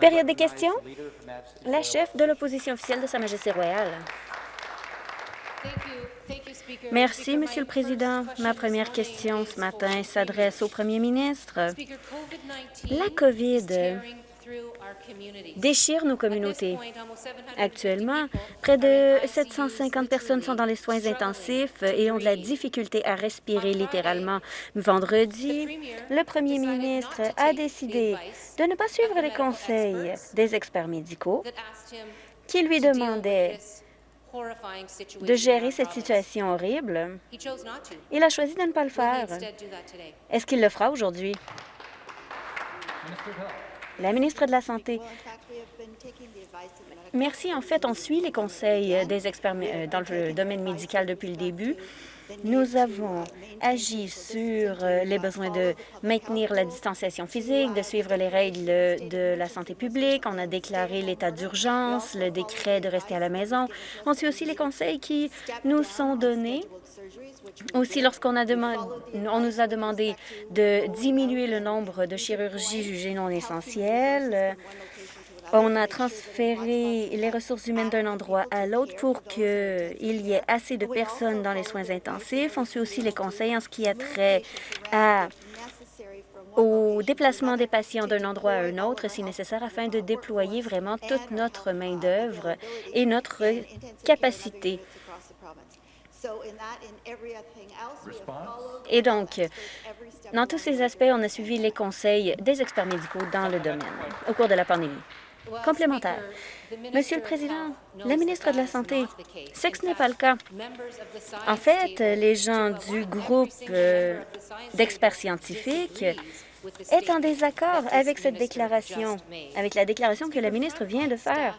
Période des questions. La chef de l'opposition officielle de Sa Majesté royale. Merci, Monsieur le Président. Ma première question ce matin s'adresse au Premier ministre. La COVID déchire nos communautés. Actuellement, près de 750 personnes sont dans les soins intensifs et ont de la difficulté à respirer littéralement. Vendredi, le premier ministre a décidé de ne pas suivre les conseils des experts médicaux qui lui demandaient de gérer cette situation horrible. Il a choisi de ne pas le faire. Est-ce qu'il le fera aujourd'hui? La ministre de la Santé. Merci. En fait, on suit les conseils des experts euh, dans le domaine médical depuis le début. Nous avons agi sur euh, les besoins de maintenir la distanciation physique, de suivre les règles de la santé publique. On a déclaré l'état d'urgence, le décret de rester à la maison. On suit aussi les conseils qui nous sont donnés aussi, lorsqu'on on nous a demandé de diminuer le nombre de chirurgies jugées non essentielles, on a transféré les ressources humaines d'un endroit à l'autre pour qu'il y ait assez de personnes dans les soins intensifs. On suit aussi les conseils en ce qui a trait au déplacement des patients d'un endroit à un autre si nécessaire afin de déployer vraiment toute notre main-d'œuvre et notre capacité et donc, dans tous ces aspects, on a suivi les conseils des experts médicaux dans le domaine au cours de la pandémie. Complémentaire. Monsieur le Président, la ministre de la Santé, c'est que ce n'est pas le cas. En fait, les gens du groupe euh, d'experts scientifiques est en désaccord avec cette déclaration, avec la déclaration que la ministre vient de faire.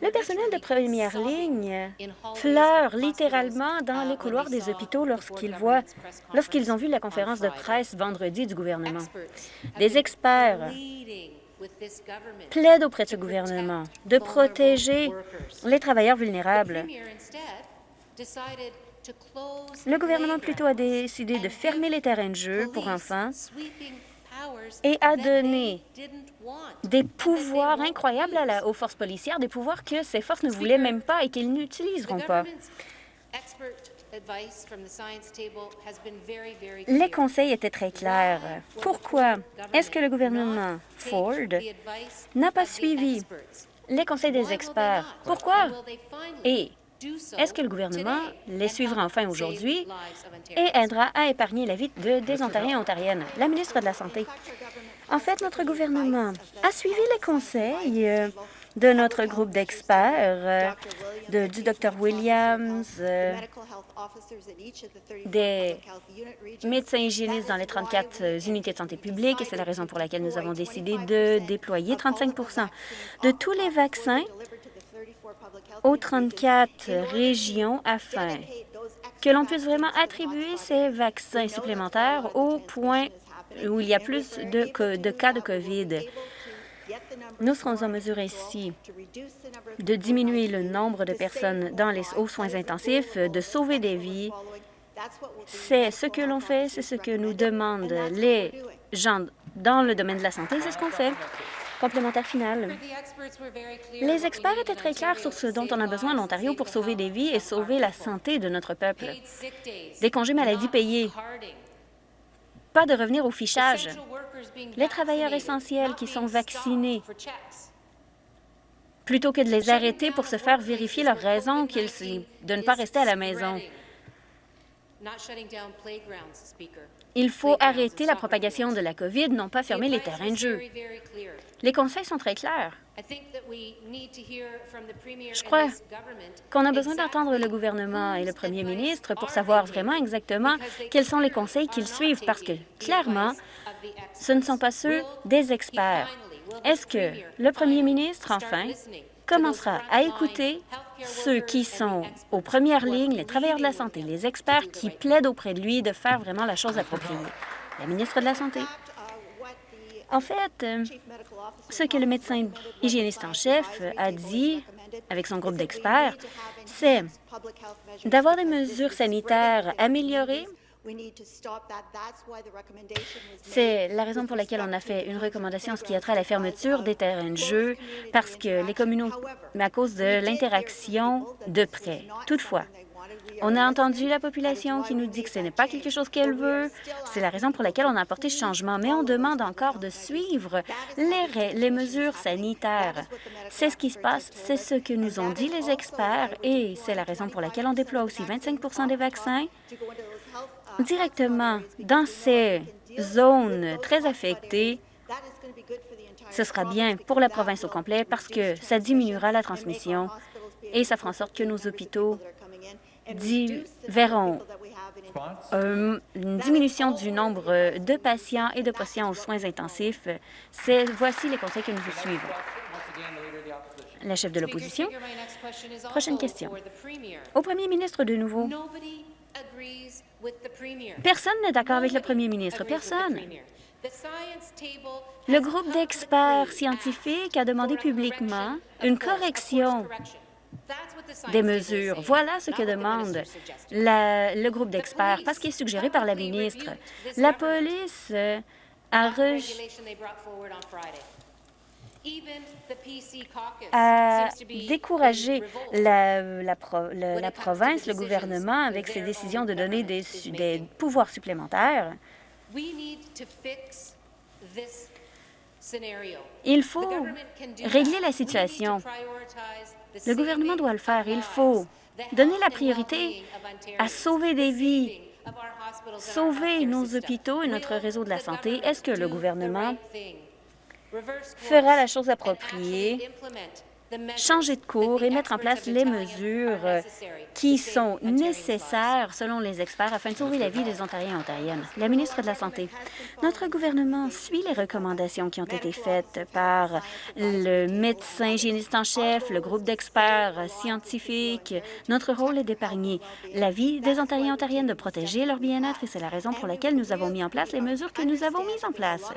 Le personnel de première ligne pleure littéralement dans les couloirs des hôpitaux lorsqu'ils voient, lorsqu'ils ont vu la conférence de presse vendredi du gouvernement. Des experts plaident auprès de ce gouvernement de protéger les travailleurs vulnérables. Le gouvernement plutôt a décidé de fermer les terrains de jeu pour enfants et a donné des pouvoirs incroyables aux forces policières, des pouvoirs que ces forces ne voulaient même pas et qu'elles n'utiliseront pas. Les conseils étaient très clairs. Pourquoi est-ce que le gouvernement Ford n'a pas suivi les conseils des experts? Pourquoi? Et est-ce que le gouvernement les suivra enfin aujourd'hui et aidera à épargner la vie de, des Ontariens et Ontariennes? La ministre de la Santé. En fait, notre gouvernement a suivi les conseils euh, de notre groupe d'experts, euh, du Dr Williams, euh, des médecins hygiénistes dans les 34 unités de santé publique, et c'est la raison pour laquelle nous avons décidé de déployer 35% de tous les vaccins aux 34 régions afin que l'on puisse vraiment attribuer ces vaccins supplémentaires au point où il y a plus de, cas de COVID. Nous serons en mesure ici de diminuer le nombre de personnes dans les soins intensifs, de sauver des vies. C'est ce que l'on fait, c'est ce que nous demandent les gens dans le domaine de la santé, c'est ce qu'on fait. Complémentaire final. Les experts étaient très clairs sur ce dont on a besoin en Ontario pour sauver des vies et sauver la santé de notre peuple. Des congés maladie payés, pas de revenir au fichage, les travailleurs essentiels qui sont vaccinés, plutôt que de les arrêter pour se faire vérifier leur raison de ne pas rester à la maison. Il faut arrêter la propagation de la COVID, non pas fermer les terrains de jeu. Les conseils sont très clairs. Je crois qu'on a besoin d'entendre le gouvernement et le premier ministre pour savoir vraiment exactement quels sont les conseils qu'ils suivent, parce que, clairement, ce ne sont pas ceux des experts. Est-ce que le premier ministre, enfin, commencera à écouter ceux qui sont aux premières lignes, les travailleurs de la santé, les experts qui plaident auprès de lui de faire vraiment la chose appropriée. La ministre de la Santé. En fait, euh, ce que le médecin hygiéniste en chef a dit avec son groupe d'experts, c'est d'avoir des mesures sanitaires améliorées C'est la raison pour laquelle on a fait une recommandation en ce qui a trait à la fermeture des terrains de jeu, parce que les communautés, mais à cause de l'interaction de près. Toutefois, on a entendu la population qui nous dit que ce n'est pas quelque chose qu'elle veut. C'est la raison pour laquelle on a apporté ce changement, mais on demande encore de suivre les, les mesures sanitaires. C'est ce qui se passe, c'est ce que nous ont dit les experts et c'est la raison pour laquelle on déploie aussi 25% des vaccins directement dans ces zones très affectées, ce sera bien pour la province au complet parce que ça diminuera la transmission et ça fera en sorte que nos hôpitaux verront euh, une diminution du nombre de patients et de patients aux soins intensifs. Voici les conseils que nous suivons. La chef de l'opposition. Prochaine question. Au premier ministre de nouveau. Personne n'est d'accord avec le premier ministre. Personne. Le groupe d'experts scientifiques a demandé publiquement une correction des mesures. Voilà ce que demande le groupe d'experts, parce qu'il est suggéré par la ministre. La police a a découragé la, la, province, le gouvernement, avec ses décisions de donner des, des pouvoirs supplémentaires. Il faut régler la situation. Le gouvernement doit le faire. Il faut donner la priorité à sauver des vies, sauver nos hôpitaux et notre réseau de la santé. Est-ce que le gouvernement fera la chose appropriée, changer de cours et mettre en place les mesures qui sont nécessaires, selon les experts, afin de sauver la vie des Ontariens et Ontariennes. La ministre de la Santé, notre gouvernement suit les recommandations qui ont été faites par le médecin hygiéniste en chef, le groupe d'experts scientifiques. Notre rôle est d'épargner la vie des Ontariens et Ontariennes, de protéger leur bien-être, et c'est la raison pour laquelle nous avons mis en place les mesures que nous avons mises en place.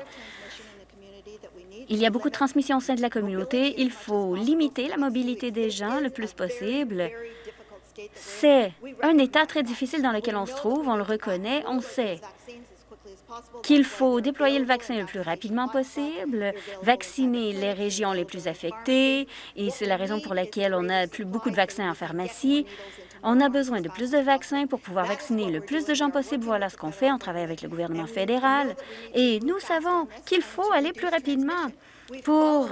Il y a beaucoup de transmission au sein de la communauté. Il faut limiter la mobilité des gens le plus possible. C'est un état très difficile dans lequel on se trouve, on le reconnaît, on sait qu'il faut déployer le vaccin le plus rapidement possible, vacciner les régions les plus affectées, et c'est la raison pour laquelle on a plus beaucoup de vaccins en pharmacie. On a besoin de plus de vaccins pour pouvoir vacciner le plus de gens possible. Voilà ce qu'on fait. On travaille avec le gouvernement fédéral et nous savons qu'il faut aller plus rapidement pour,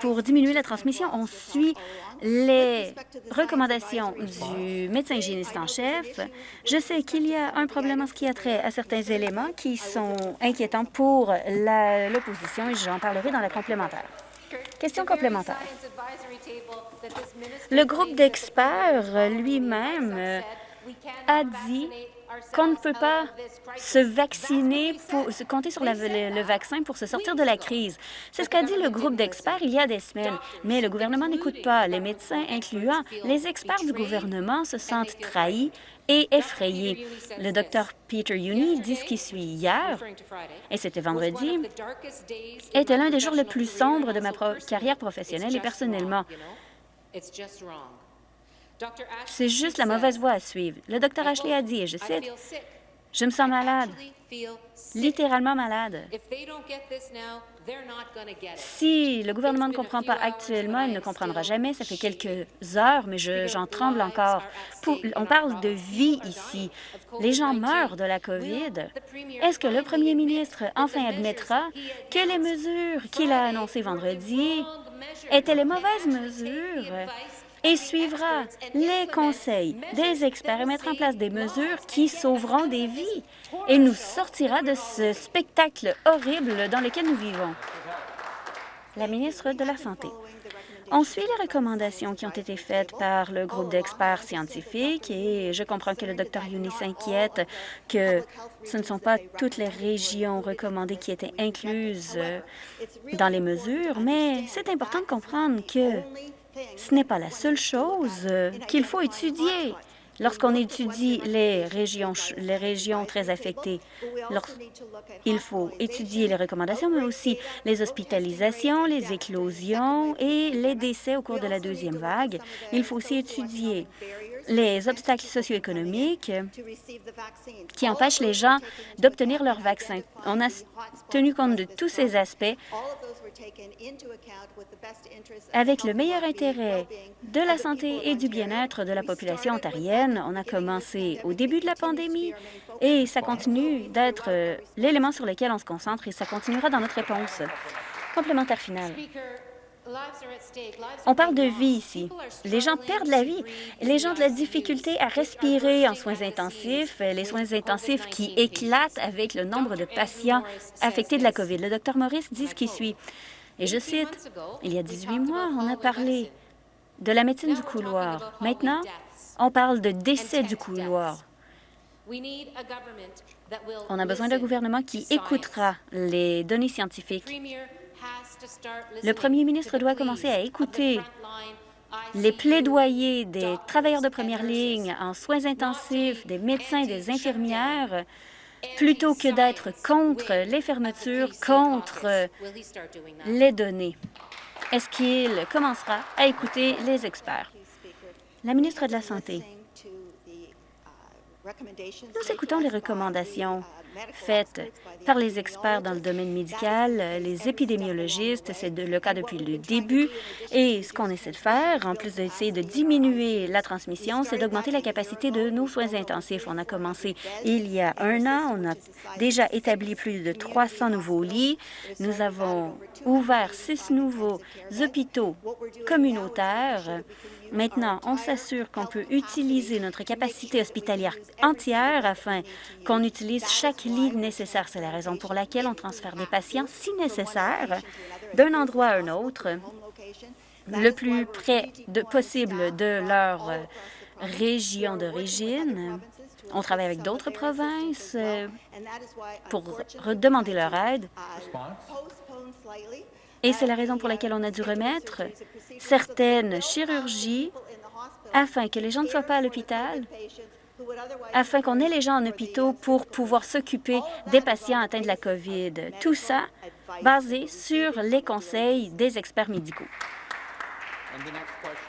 pour diminuer la transmission. On suit les recommandations du médecin hygiéniste en chef. Je sais qu'il y a un problème en ce qui a trait à certains éléments qui sont inquiétants pour l'opposition et j'en parlerai dans la complémentaire. Question complémentaire. Le groupe d'experts lui-même a dit qu'on ne peut pas se vacciner, pour, se compter sur le, vaccin pour se sortir de la crise. C'est ce qu'a dit le groupe d'experts il y a des semaines. Mais le gouvernement n'écoute pas. Les médecins, incluant les experts du gouvernement, se sentent trahis et effrayés. Le docteur Peter Uni dit ce qui suit hier, et c'était vendredi, était l'un des jours les plus sombres de ma carrière professionnelle et personnellement. C'est juste la mauvaise voie à suivre. Le docteur Ashley a dit, et je cite, « Je me sens malade, littéralement malade. Si le gouvernement ne comprend pas actuellement, il ne comprendra jamais. Ça fait quelques heures, mais j'en tremble encore. on parle de vie ici. Les gens meurent de la COVID. Est-ce que le premier ministre enfin admettra que les mesures qu'il a annoncées vendredi étaient les mauvaises mesures et suivra les conseils des experts et mettra en place des mesures qui sauveront des vies et nous sortira de ce spectacle horrible dans lequel nous vivons. La ministre de la Santé. On suit les recommandations qui ont été faites par le groupe d'experts scientifiques et je comprends que le Dr Yuni s'inquiète que ce ne sont pas toutes les régions recommandées qui étaient incluses dans les mesures, mais c'est important de comprendre que ce n'est pas la seule chose qu'il faut étudier lorsqu'on étudie les régions, les régions très affectées. Il faut étudier les recommandations, mais aussi les hospitalisations, les éclosions et les décès au cours de la deuxième vague. Il faut aussi étudier les obstacles socio-économiques qui empêchent les gens d'obtenir leur vaccin. On a tenu compte de tous ces aspects avec le meilleur intérêt de la santé et du bien-être de la population ontarienne. On a commencé au début de la pandémie et ça continue d'être euh, l'élément sur lequel on se concentre et ça continuera dans notre réponse. Complémentaire final. On parle de vie ici. Les gens perdent la vie. Les gens ont de la difficulté à respirer en soins intensifs, les soins intensifs qui éclatent avec le nombre de patients affectés de la COVID. Le docteur Maurice dit ce qui suit. Et je cite, « Il y a 18 mois, on a parlé de la médecine du couloir. Maintenant, on parle de décès du couloir. On a besoin d'un gouvernement qui écoutera les données scientifiques le premier ministre doit commencer à écouter les plaidoyers des travailleurs de première ligne en soins intensifs, des médecins, des infirmières, plutôt que d'être contre les fermetures, contre les données. Est-ce qu'il commencera à écouter les experts? La ministre de la Santé. Nous écoutons les recommandations faites par les experts dans le domaine médical, les épidémiologistes. C'est le cas depuis le début. Et ce qu'on essaie de faire, en plus d'essayer de diminuer la transmission, c'est d'augmenter la capacité de nos soins intensifs. On a commencé il y a un an. On a déjà établi plus de 300 nouveaux lits. Nous avons ouvert six nouveaux hôpitaux communautaires Maintenant, on s'assure qu'on peut utiliser notre capacité hospitalière entière afin qu'on utilise chaque lit nécessaire. C'est la raison pour laquelle on transfère des patients, si nécessaire, d'un endroit à un autre, le plus près de possible de leur région d'origine. On travaille avec d'autres provinces euh, pour demander leur aide. Et c'est la raison pour laquelle on a dû remettre certaines chirurgies afin que les gens ne soient pas à l'hôpital, afin qu'on ait les gens en hôpital pour pouvoir s'occuper des patients atteints de la COVID. Tout ça basé sur les conseils des experts médicaux.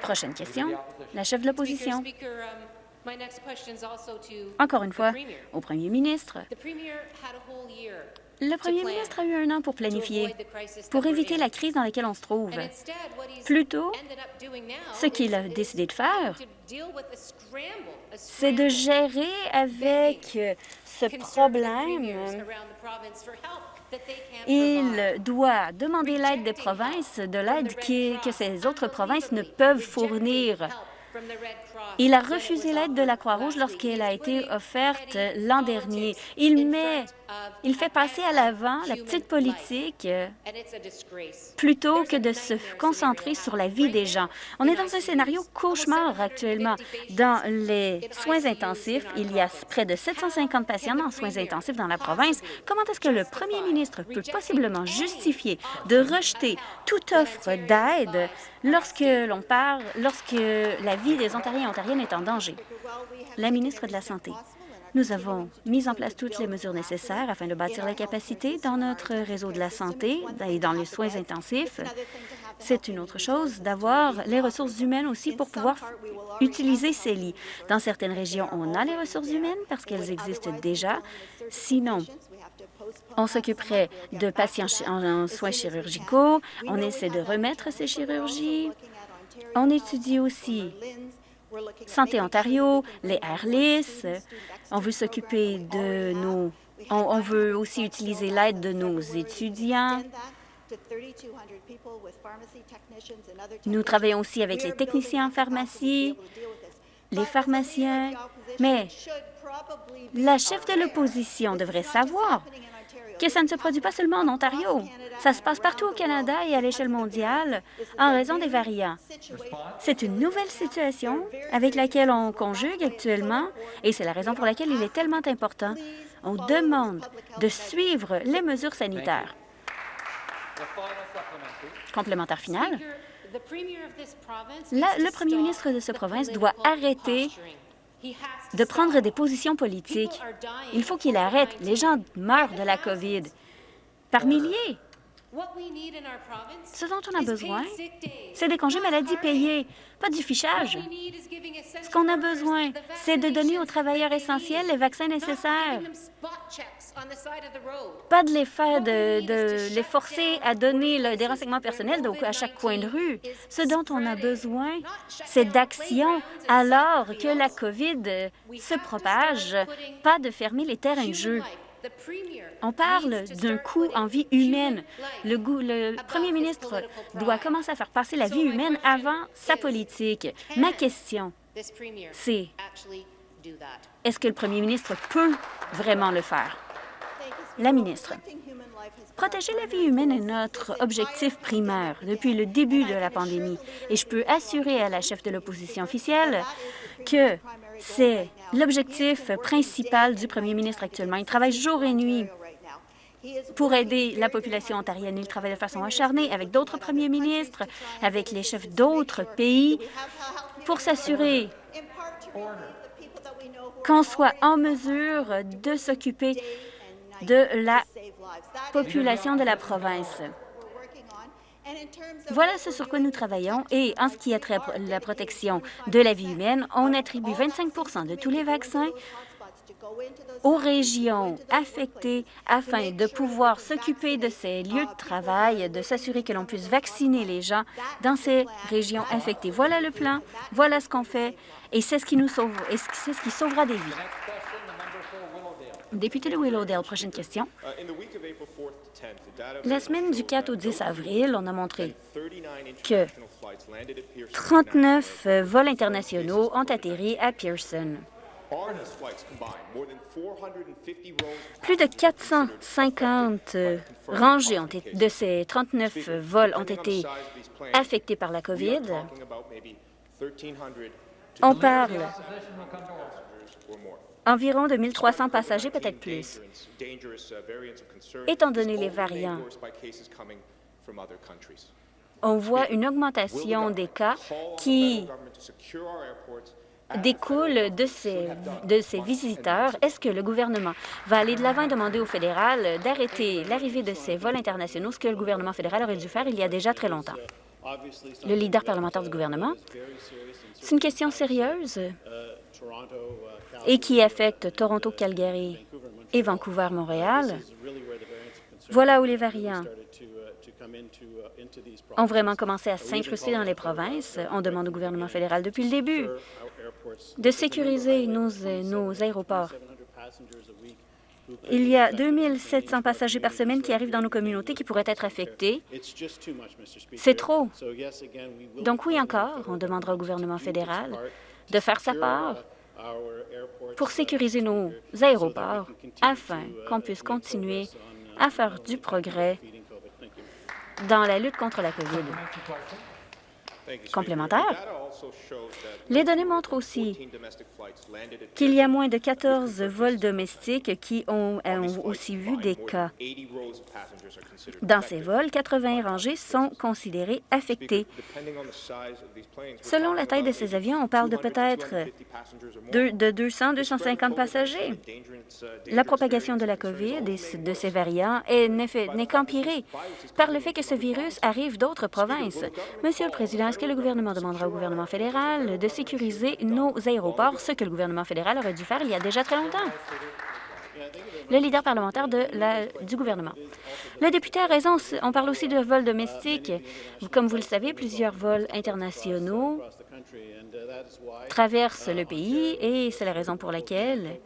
Prochaine question, la chef de l'opposition. Encore une fois, au premier ministre. Le premier ministre a eu un an pour planifier, pour éviter la crise dans laquelle on se trouve. Plutôt, ce qu'il a décidé de faire, c'est de gérer avec ce problème. Il doit demander l'aide des provinces, de l'aide que ces autres provinces ne peuvent fournir. Il a refusé l'aide de la Croix-Rouge lorsqu'elle a été offerte l'an dernier. Il met il fait passer à l'avant la petite politique euh, plutôt que de se concentrer sur la vie des gens. On est dans un scénario cauchemar actuellement. Dans les soins intensifs, il y a près de 750 patients en soins intensifs dans la province. Comment est-ce que le premier ministre peut possiblement justifier de rejeter toute offre d'aide lorsque l'on parle, lorsque la vie des Ontariens et Ontariennes est en danger? La ministre de la Santé. Nous avons mis en place toutes les mesures nécessaires afin de bâtir la capacité dans notre réseau de la santé et dans les soins intensifs. C'est une autre chose d'avoir les ressources humaines aussi pour pouvoir utiliser ces lits. Dans certaines régions, on a les ressources humaines parce qu'elles existent déjà. Sinon, on s'occuperait de patients en soins chirurgicaux. On essaie de remettre ces chirurgies. On étudie aussi Santé Ontario, les Airlis. On veut s'occuper de nos... On, veut aussi utiliser l'aide de nos étudiants. Nous travaillons aussi avec les techniciens en pharmacie, les pharmaciens, mais la chef de l'opposition devrait savoir que ça ne se produit pas seulement en Ontario. Ça se passe partout au Canada et à l'échelle mondiale en raison des variants. C'est une nouvelle situation avec laquelle on conjugue actuellement et c'est la raison pour laquelle il est tellement important. On demande de suivre les mesures sanitaires. Complémentaire final. le premier ministre de cette province doit arrêter de prendre des positions politiques. Il faut qu'il arrête. Les gens meurent de la COVID par milliers. Ce dont on a besoin, c'est des congés maladie payés, pas du fichage. Ce qu'on a besoin, c'est de donner aux travailleurs essentiels les vaccins nécessaires, pas de les faire, de, les forcer à donner des renseignements personnels donc à chaque coin de rue. Ce dont on a besoin, c'est d'action alors que la COVID se propage, pas de fermer les terrains de jeu. On parle d'un coût en vie humaine. Le, le, premier ministre doit commencer à faire passer la vie humaine avant sa politique. Ma question, c'est est-ce que le premier ministre peut vraiment le faire? La ministre. Protéger la vie humaine est notre objectif primaire depuis le début de la pandémie et je peux assurer à la chef de l'opposition officielle que c'est l'objectif principal du premier ministre actuellement. Il travaille jour et nuit pour aider la population ontarienne. Il travaille de façon acharnée avec d'autres premiers ministres, avec les chefs d'autres pays, pour s'assurer qu'on soit en mesure de s'occuper de la population de la province. Voilà ce sur quoi nous travaillons et en ce qui a trait à la protection de la vie humaine, on attribue 25 de tous les vaccins aux régions affectées afin de pouvoir s'occuper de ces lieux de travail, de s'assurer que l'on puisse vacciner les gens dans ces régions affectées. Voilà le plan, voilà ce qu'on fait et c'est ce qui nous sauve, et c'est ce qui sauvera des vies. Député de Willowdale, prochaine question. La semaine du 4 au 10 avril, on a montré que 39 vols internationaux ont atterri à Pearson. Plus de 450 rangées ont été, de ces 39 vols ont été affectés par la COVID. On parle environ de 1300 passagers, peut-être plus. Étant donné les variants, on voit une augmentation des cas qui découle de ces, de ces visiteurs. Est-ce que le gouvernement va aller de l'avant et demander au fédéral d'arrêter l'arrivée de ces vols internationaux, ce que le gouvernement fédéral aurait dû faire il y a déjà très longtemps? Le leader parlementaire du gouvernement, c'est une question sérieuse et qui affecte Toronto, Calgary et Vancouver-Montréal, voilà où les variants ont vraiment commencé à s'incruster dans les provinces. On demande au gouvernement fédéral depuis le début de sécuriser nos, nos aéroports. Il y a 2700 passagers par semaine qui arrivent dans nos communautés qui pourraient être affectés. C'est trop. Donc oui encore, on demandera au gouvernement fédéral de faire sa part pour sécuriser nos aéroports afin qu'on puisse continuer à faire du progrès dans la lutte contre la COVID. Complémentaire. Les données montrent aussi qu'il y a moins de 14 vols domestiques qui ont, aussi vu des cas. Dans ces vols, 80 rangées sont considérées affectées. Selon la taille de ces avions, on parle de peut-être de 200-250 passagers. La propagation de la COVID et de ces variants n'est qu'empirée par le fait que ce virus arrive d'autres provinces. Monsieur le Président, est-ce que le gouvernement demandera au gouvernement fédéral de sécuriser nos aéroports, ce que le gouvernement fédéral aurait dû faire il y a déjà très longtemps? le leader parlementaire du gouvernement. Le député a raison, on parle aussi de vols domestiques. Comme vous le savez, plusieurs vols internationaux traversent le pays et c'est la raison pour laquelle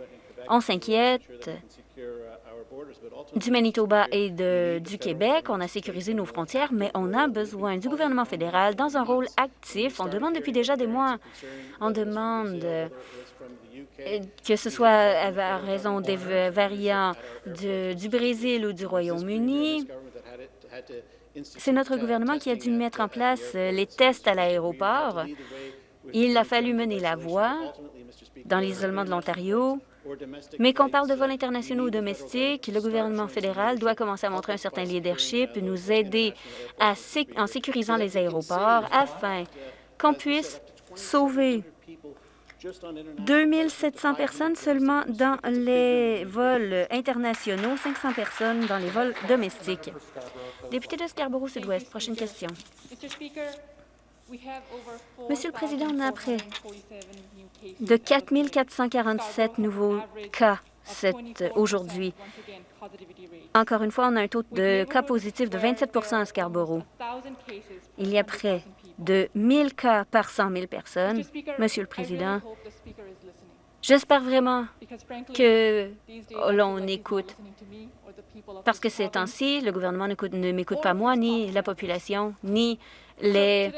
on s'inquiète du Manitoba et du Québec. On a sécurisé nos frontières, mais on a besoin du gouvernement fédéral dans un rôle actif. On demande depuis déjà des mois, on demande que ce soit à raison des variants du Brésil ou du Royaume-Uni. C'est notre gouvernement qui a dû mettre en place les tests à l'aéroport. Il a fallu mener la voie dans l'isolement de l'Ontario. Mais qu'on parle de vols internationaux ou domestiques, le gouvernement fédéral doit commencer à montrer un certain leadership, nous aider à en sécurisant les aéroports afin qu'on puisse sauver 2700 personnes seulement dans les vols internationaux, 500 personnes dans les vols domestiques. Député de Scarborough-Sud-Ouest, prochaine question. Monsieur le Président, on a près de 4 447 nouveaux cas aujourd'hui. Encore une fois, on a un taux de cas positifs de 27% à Scarborough. Il y a près de 1000 cas par 100 000 personnes. Monsieur le Président, j'espère vraiment que l'on écoute, parce que ces temps-ci, le gouvernement ne m'écoute pas moi, ni la population, ni les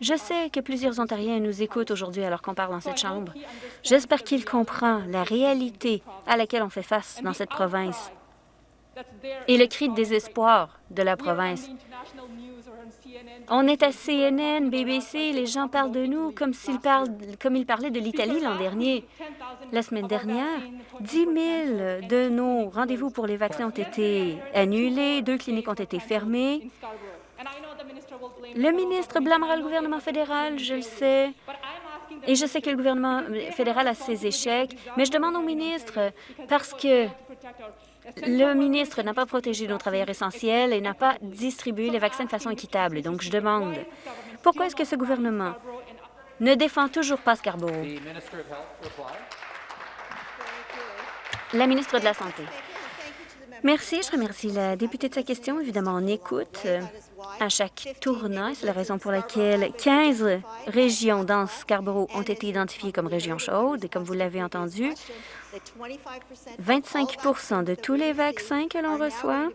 Je sais que plusieurs Ontariens nous écoutent aujourd'hui alors qu'on parle dans cette Chambre. J'espère qu'il comprend la réalité à laquelle on fait face dans cette province et le cri de désespoir de la province. On est à CNN, BBC, les gens parlent de nous comme, s'ils parlent, comme ils parlaient de l'Italie l'an dernier. La semaine dernière, 10 000 de nos rendez-vous pour les vaccins ont été annulés, deux cliniques ont été fermées. Le ministre blâmera le gouvernement fédéral, je le sais, et je sais que le gouvernement fédéral a ses échecs, mais je demande au ministre, parce que le ministre n'a pas protégé nos travailleurs essentiels et n'a pas distribué les vaccins de façon équitable. Donc, je demande, pourquoi est-ce que ce gouvernement ne défend toujours pas Scarborough? La ministre de la Santé. Merci. Je remercie la députée de sa question. Évidemment, on écoute euh, à chaque tournant. C'est la raison pour laquelle 15 régions dans Scarborough ont été identifiées comme régions chaudes. Et comme vous l'avez entendu, 25% de tous les vaccins que l'on reçoit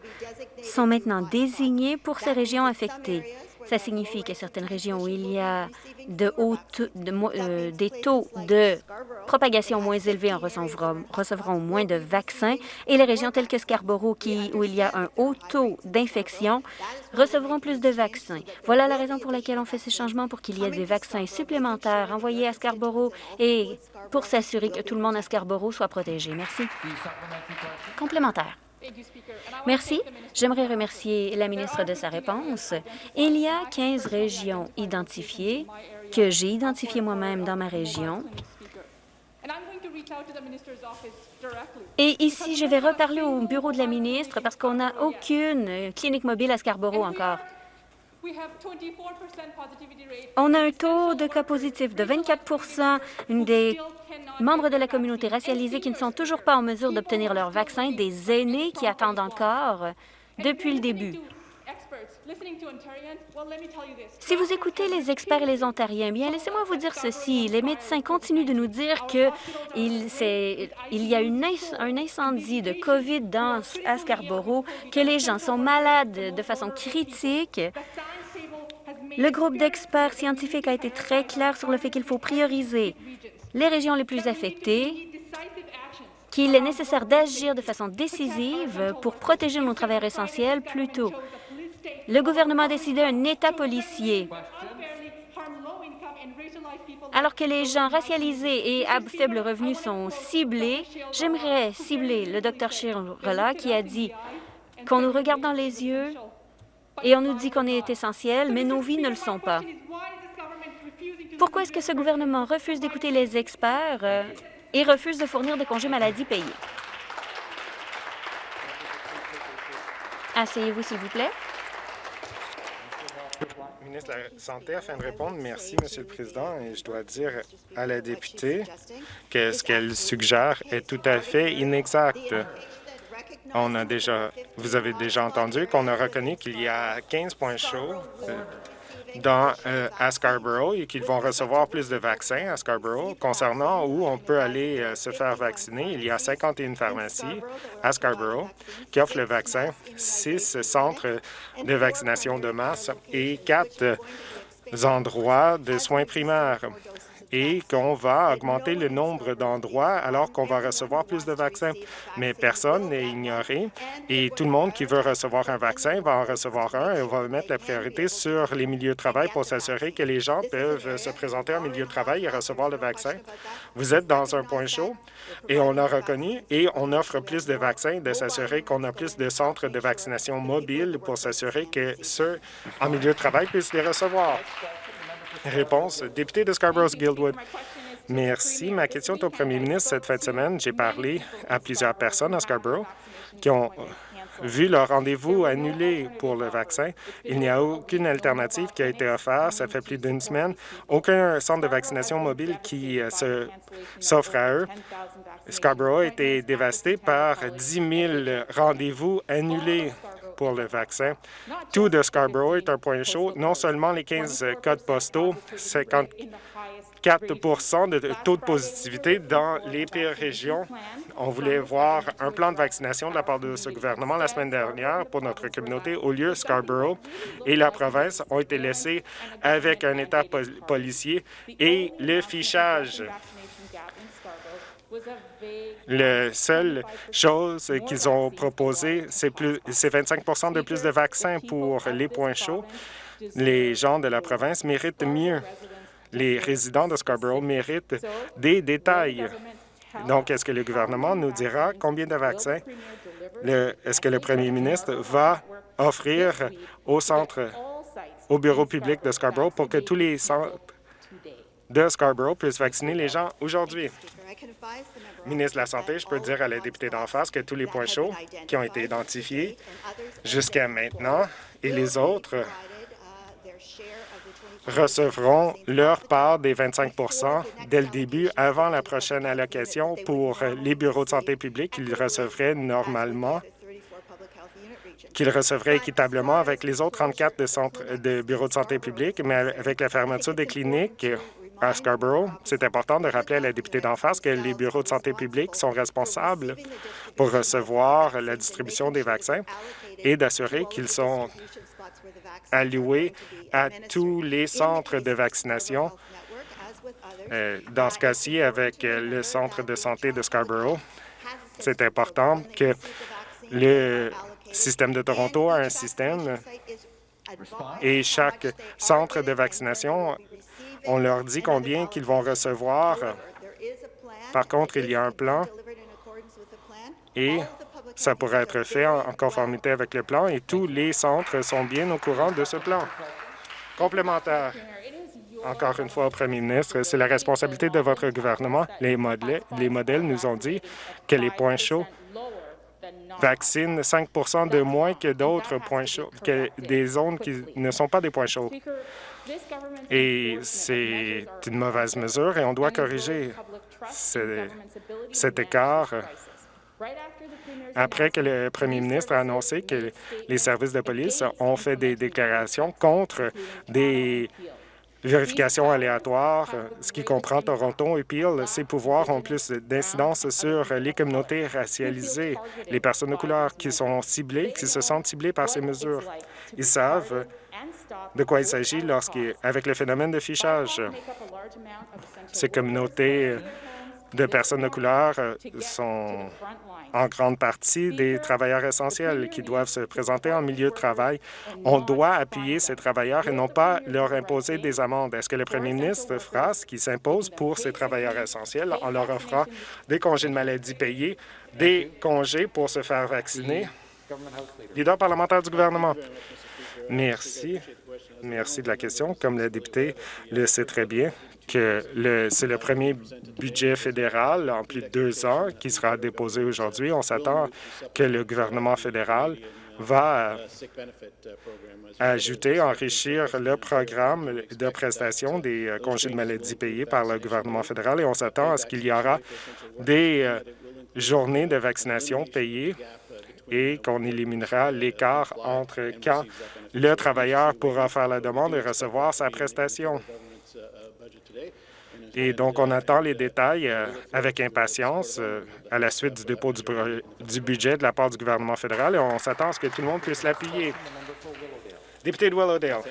sont maintenant désignés pour ces régions affectées. Ça signifie que certaines régions où il y a de euh, des taux de propagation moins élevés en recevront, moins de vaccins et les régions telles que Scarborough, où il y a un haut taux d'infection, recevront plus de vaccins. Voilà la raison pour laquelle on fait ces changements pour qu'il y ait des vaccins supplémentaires envoyés à Scarborough et pour s'assurer que tout le monde à Scarborough soit protégé. Merci. Complémentaire. Merci. J'aimerais remercier la ministre de sa réponse. Il y a 15 régions identifiées que j'ai identifiées moi-même dans ma région. Et ici, je vais reparler au bureau de la ministre parce qu'on n'a aucune clinique mobile à Scarborough encore. On a un taux de cas positif de 24% des membres de la communauté racialisée qui ne sont toujours pas en mesure d'obtenir leur vaccin, des aînés qui attendent encore depuis le début. Si vous écoutez les experts et les Ontariens, bien, laissez-moi vous dire ceci. Les médecins continuent de nous dire qu'il il y a un incendie de COVID dans, à Scarborough, que les gens sont malades de façon critique. Le groupe d'experts scientifiques a été très clair sur le fait qu'il faut prioriser les régions les plus affectées, qu'il est nécessaire d'agir de façon décisive pour protéger nos travailleurs essentiels plus tôt. Le gouvernement a décidé un État policier. Alors que les gens racialisés et à faible revenu sont ciblés, j'aimerais cibler le Dr Shirla qui a dit qu'on nous regarde dans les yeux et on nous dit qu'on est essentiel, mais nos vies ne le sont pas. Pourquoi est-ce que ce gouvernement refuse d'écouter les experts euh, et refuse de fournir des congés maladie payés? Asseyez-vous, s'il vous plaît. De répondre, merci, Monsieur le Président, et je dois dire à la députée que ce qu'elle suggère est tout à fait inexact. On a déjà, vous avez déjà entendu qu'on a reconnu qu'il y a 15 points chauds euh, dans, euh, à Scarborough et qu'ils vont recevoir plus de vaccins à Scarborough. Concernant où on peut aller euh, se faire vacciner, il y a 51 pharmacies à Scarborough qui offrent le vaccin, six centres de vaccination de masse et quatre endroits de soins primaires et qu'on va augmenter le nombre d'endroits alors qu'on va recevoir plus de vaccins. Mais personne n'est ignoré et tout le monde qui veut recevoir un vaccin va en recevoir un et on va mettre la priorité sur les milieux de travail pour s'assurer que les gens peuvent se présenter en milieu de travail et recevoir le vaccin. Vous êtes dans un point chaud et on l'a reconnu et on offre plus de vaccins, de s'assurer qu'on a plus de centres de vaccination mobiles pour s'assurer que ceux en milieu de travail puissent les recevoir. Réponse, député de Scarborough-Guildwood. Merci. Ma question est au premier ministre. Cette fin de semaine, j'ai parlé à plusieurs personnes à Scarborough qui ont vu leur rendez-vous annulé pour le vaccin. Il n'y a aucune alternative qui a été offerte. Ça fait plus d'une semaine. Aucun centre de vaccination mobile qui euh, s'offre à eux. Scarborough a été dévasté par 10 000 rendez-vous annulés pour le vaccin. Tout de Scarborough est un point chaud. Non seulement les 15 codes postaux, 50 4 de taux de positivité dans les pires régions. On voulait voir un plan de vaccination de la part de ce gouvernement la semaine dernière pour notre communauté. Au lieu, Scarborough et la province ont été laissés avec un état policier et le fichage. La seule chose qu'ils ont proposé, c'est 25% de plus de vaccins pour les points chauds. Les gens de la province méritent mieux les résidents de Scarborough méritent des détails. Donc, est-ce que le gouvernement nous dira combien de vaccins est-ce que le premier ministre va offrir au centre, au bureau public de Scarborough pour que tous les centres de Scarborough puissent vacciner les gens aujourd'hui. Ministre de la Santé, je peux dire à la députée d'en face que tous les points chauds qui ont été identifiés jusqu'à maintenant et les autres recevront leur part des 25% dès le début avant la prochaine allocation pour les bureaux de santé publique qu'ils recevraient normalement qu'ils recevraient équitablement avec les autres 34 de, centres, de bureaux de santé publique, mais avec la fermeture des cliniques à Scarborough, c'est important de rappeler à la députée d'en face que les bureaux de santé publique sont responsables pour recevoir la distribution des vaccins et d'assurer qu'ils sont alloués à tous les centres de vaccination. Euh, dans ce cas-ci, avec le centre de santé de Scarborough, c'est important que le système de Toronto a un système et chaque centre de vaccination, on leur dit combien qu'ils vont recevoir. Par contre, il y a un plan et ça pourrait être fait en, conformité avec le plan et tous les centres sont bien au courant de ce plan. Complémentaire. Encore une fois premier ministre, c'est la responsabilité de votre gouvernement. Les modèles, les modèles nous ont dit que les points chauds vaccinent 5% de moins que d'autres points chauds, que des zones qui ne sont pas des points chauds. Et c'est une mauvaise mesure et on doit corriger cet écart après que le premier ministre a annoncé que les services de police ont fait des déclarations contre des vérifications aléatoires, ce qui comprend Toronto et Peel. Ces pouvoirs ont plus d'incidence sur les communautés racialisées, les personnes de couleur qui sont ciblées, qui se sentent ciblées par ces mesures. Ils savent de quoi il s'agit lorsqu'avec le phénomène de fichage. Ces communautés de personnes de couleur sont en grande partie des travailleurs essentiels qui doivent se présenter en milieu de travail. On doit appuyer ces travailleurs et non pas leur imposer des amendes. Est-ce que le premier ministre fera ce qui s'impose pour ces travailleurs essentiels? En leur offrant des congés de maladie payés, des congés pour se faire vacciner? Leader parlementaire du gouvernement. Merci. Merci de la question. Comme la députée le sait très bien, que c'est le premier budget fédéral en plus de deux ans qui sera déposé aujourd'hui. On s'attend que le gouvernement fédéral va ajouter, enrichir le programme de prestation des euh, congés de maladie payés par le gouvernement fédéral et on s'attend à ce qu'il y aura des euh, journées de vaccination payées et qu'on éliminera l'écart entre quand le travailleur pourra faire la demande et recevoir sa prestation. Et donc, on attend les détails euh, avec impatience euh, à la suite du dépôt du, budget de la part du gouvernement fédéral et on s'attend à ce que tout le monde puisse l'appuyer. Député de Willowdale.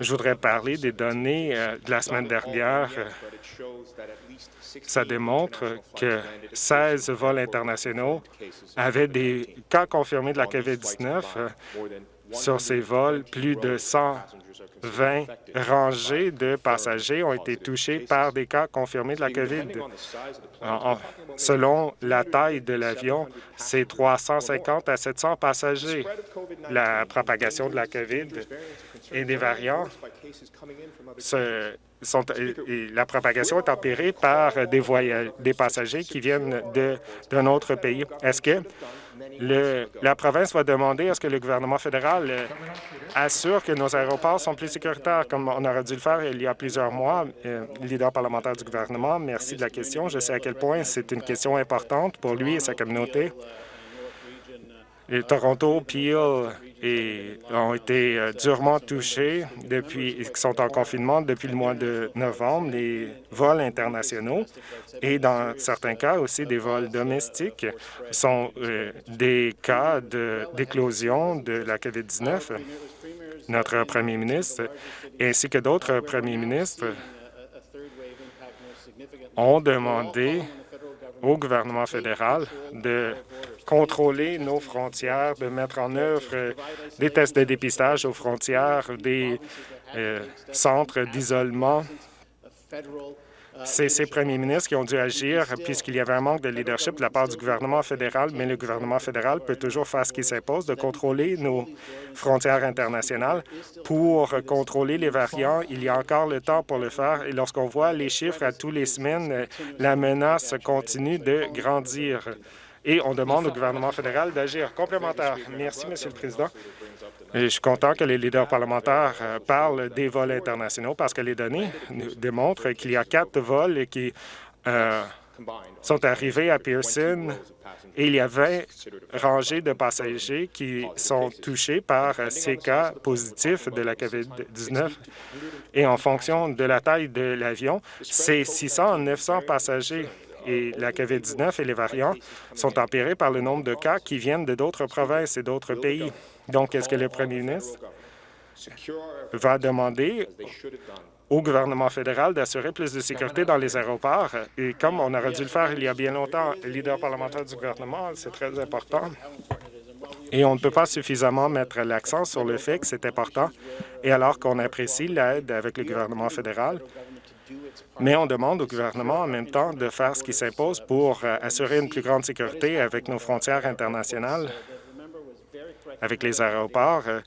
Je voudrais parler des données euh, de la semaine dernière. Ça démontre que 16 vols internationaux avaient des cas confirmés de la COVID-19. Sur ces vols, plus de 100 20 rangées de passagers ont été touchés par des cas confirmés de la COVID. selon la taille de l'avion, c'est 350 à 700 passagers. La propagation de la COVID et des variants la propagation est empirée par des, des passagers qui viennent d'un autre pays. Est-ce que la province va demander à ce que le gouvernement fédéral euh, assure que nos aéroports sont plus sécuritaires, comme on aurait dû le faire il y a plusieurs mois. Euh, leader parlementaire du gouvernement, merci de la question. Je sais à quel point c'est une question importante pour lui et sa communauté. Toronto, Peel et ont été euh, durement touchés depuis, ils sont en confinement depuis le mois de novembre, les vols internationaux et dans certains cas aussi des vols domestiques sont euh, des cas d'éclosion de, la COVID-19. Notre premier ministre ainsi que d'autres premiers ministres ont demandé au gouvernement fédéral de contrôler nos frontières, de mettre en œuvre des tests de dépistage aux frontières, des euh, centres d'isolement. C'est ces premiers ministres qui ont dû agir puisqu'il y avait un manque de leadership de la part du gouvernement fédéral, mais le gouvernement fédéral peut toujours faire ce qui s'impose de contrôler nos frontières internationales. Pour contrôler les variants, il y a encore le temps pour le faire et lorsqu'on voit les chiffres à tous les semaines, la menace continue de grandir et on demande au gouvernement fédéral d'agir. Complémentaire. Merci, Monsieur le Président. je suis content que les leaders parlementaires euh, parlent des vols internationaux parce que les données démontrent qu'il y a quatre vols qui euh, sont arrivés à Pearson et il y a 20 rangées de passagers qui sont touchés par ces cas positifs de la COVID-19. Et en fonction de la taille de l'avion, c'est 600 à 900 passagers et la COVID-19 et les variants sont empirés par le nombre de cas qui viennent de d'autres provinces et d'autres pays. Donc, est-ce que le premier ministre va demander au gouvernement fédéral d'assurer plus de sécurité dans les aéroports? Et comme on aurait dû le faire il y a bien longtemps, le leader parlementaire du gouvernement, c'est très important. Et on ne peut pas suffisamment mettre l'accent sur le fait que c'est important. Et alors qu'on apprécie l'aide avec le gouvernement fédéral, mais on demande au gouvernement en même temps de faire ce qui s'impose pour euh, assurer une plus grande sécurité avec nos frontières internationales avec les aéroports. Euh,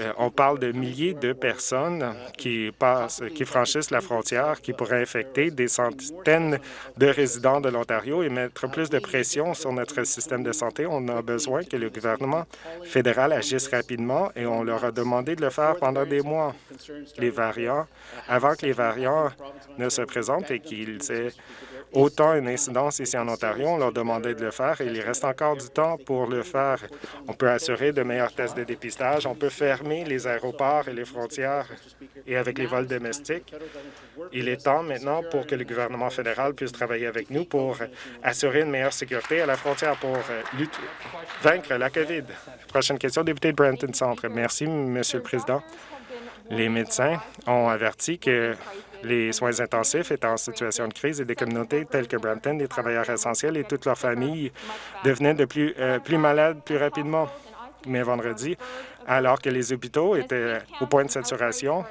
euh, on parle de milliers de personnes qui, passent, qui franchissent la frontière, qui pourraient infecter des centaines de résidents de l'Ontario et mettre plus de pression sur notre système de santé. On a besoin que le gouvernement fédéral agisse rapidement et on leur a demandé de le faire pendant des mois. Les variants, avant que les variants ne se présentent et qu'ils aient autant une incidence ici en Ontario. On leur demandait de le faire et il reste encore du temps pour le faire. On peut assurer de meilleurs tests de dépistage. On peut fermer les aéroports et les frontières et avec les vols domestiques. Il est temps maintenant pour que le gouvernement fédéral puisse travailler avec nous pour assurer une meilleure sécurité à la frontière pour lutter, vaincre la COVID. Prochaine question, député de Brenton Centre. Merci, Monsieur le Président. Les médecins ont averti que les soins intensifs étaient en situation de crise et des communautés telles que Brampton, des travailleurs essentiels et toute leur famille devenaient de plus, euh, plus malades plus rapidement. Mais vendredi, alors que les hôpitaux étaient au point de saturation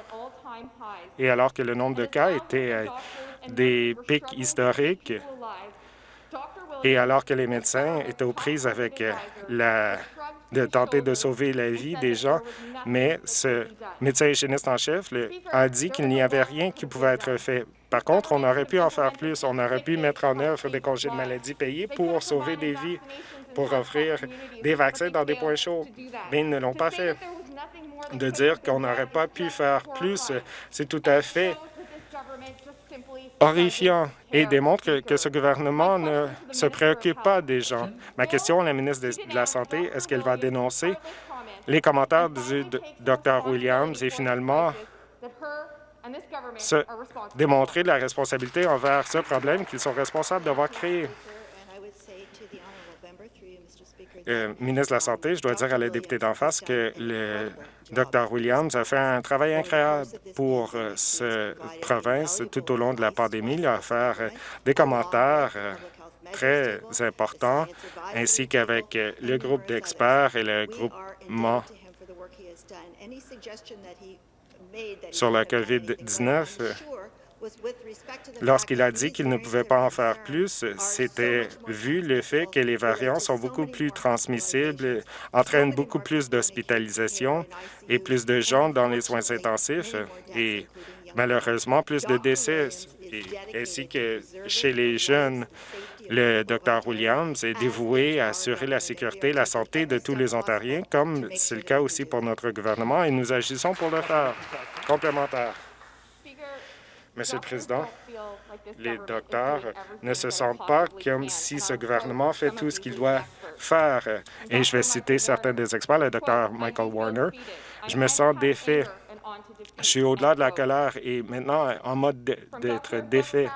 et alors que le nombre de cas était euh, des pics historiques et alors que les médecins étaient aux prises avec euh, la de tenter de sauver la vie des gens, mais ce médecin hygiéniste en chef a dit qu'il n'y avait rien qui pouvait être fait. Par contre, on aurait pu en faire plus. On aurait pu mettre en œuvre des congés de maladie payés pour sauver des vies, pour offrir des vaccins dans des points chauds, mais ils ne l'ont pas fait. De dire qu'on n'aurait pas pu faire plus, c'est tout à fait horrifiant et démontre que, ce gouvernement ne se préoccupe pas des gens. Ma question à la ministre de, la Santé, est-ce qu'elle va dénoncer les commentaires du Dr Williams et finalement se démontrer de la responsabilité envers ce problème qu'ils sont responsables d'avoir créé? Euh, ministre de la Santé, je dois dire à la députée d'en face que le Dr Williams a fait un travail incroyable pour euh, cette province tout au long de la pandémie. Il a fait euh, des commentaires très importants, ainsi qu'avec le groupe d'experts et le groupement sur la COVID-19 Lorsqu'il a dit qu'il ne pouvait pas en faire plus, c'était vu le fait que les variants sont beaucoup plus transmissibles, entraînent beaucoup plus d'hospitalisation et plus de gens dans les soins intensifs et malheureusement plus de décès, ainsi que chez les jeunes. Le Dr Williams est dévoué à assurer la sécurité et la santé de tous les Ontariens, comme c'est le cas aussi pour notre gouvernement, et nous agissons pour le faire. Complémentaire. Monsieur le Président, les docteurs ne se sentent pas comme si ce gouvernement fait tout ce qu'il doit faire. Et je vais citer certains des experts, le Dr Michael Warner. Je me sens défait. Je suis au-delà de la colère et maintenant en mode d'être défait,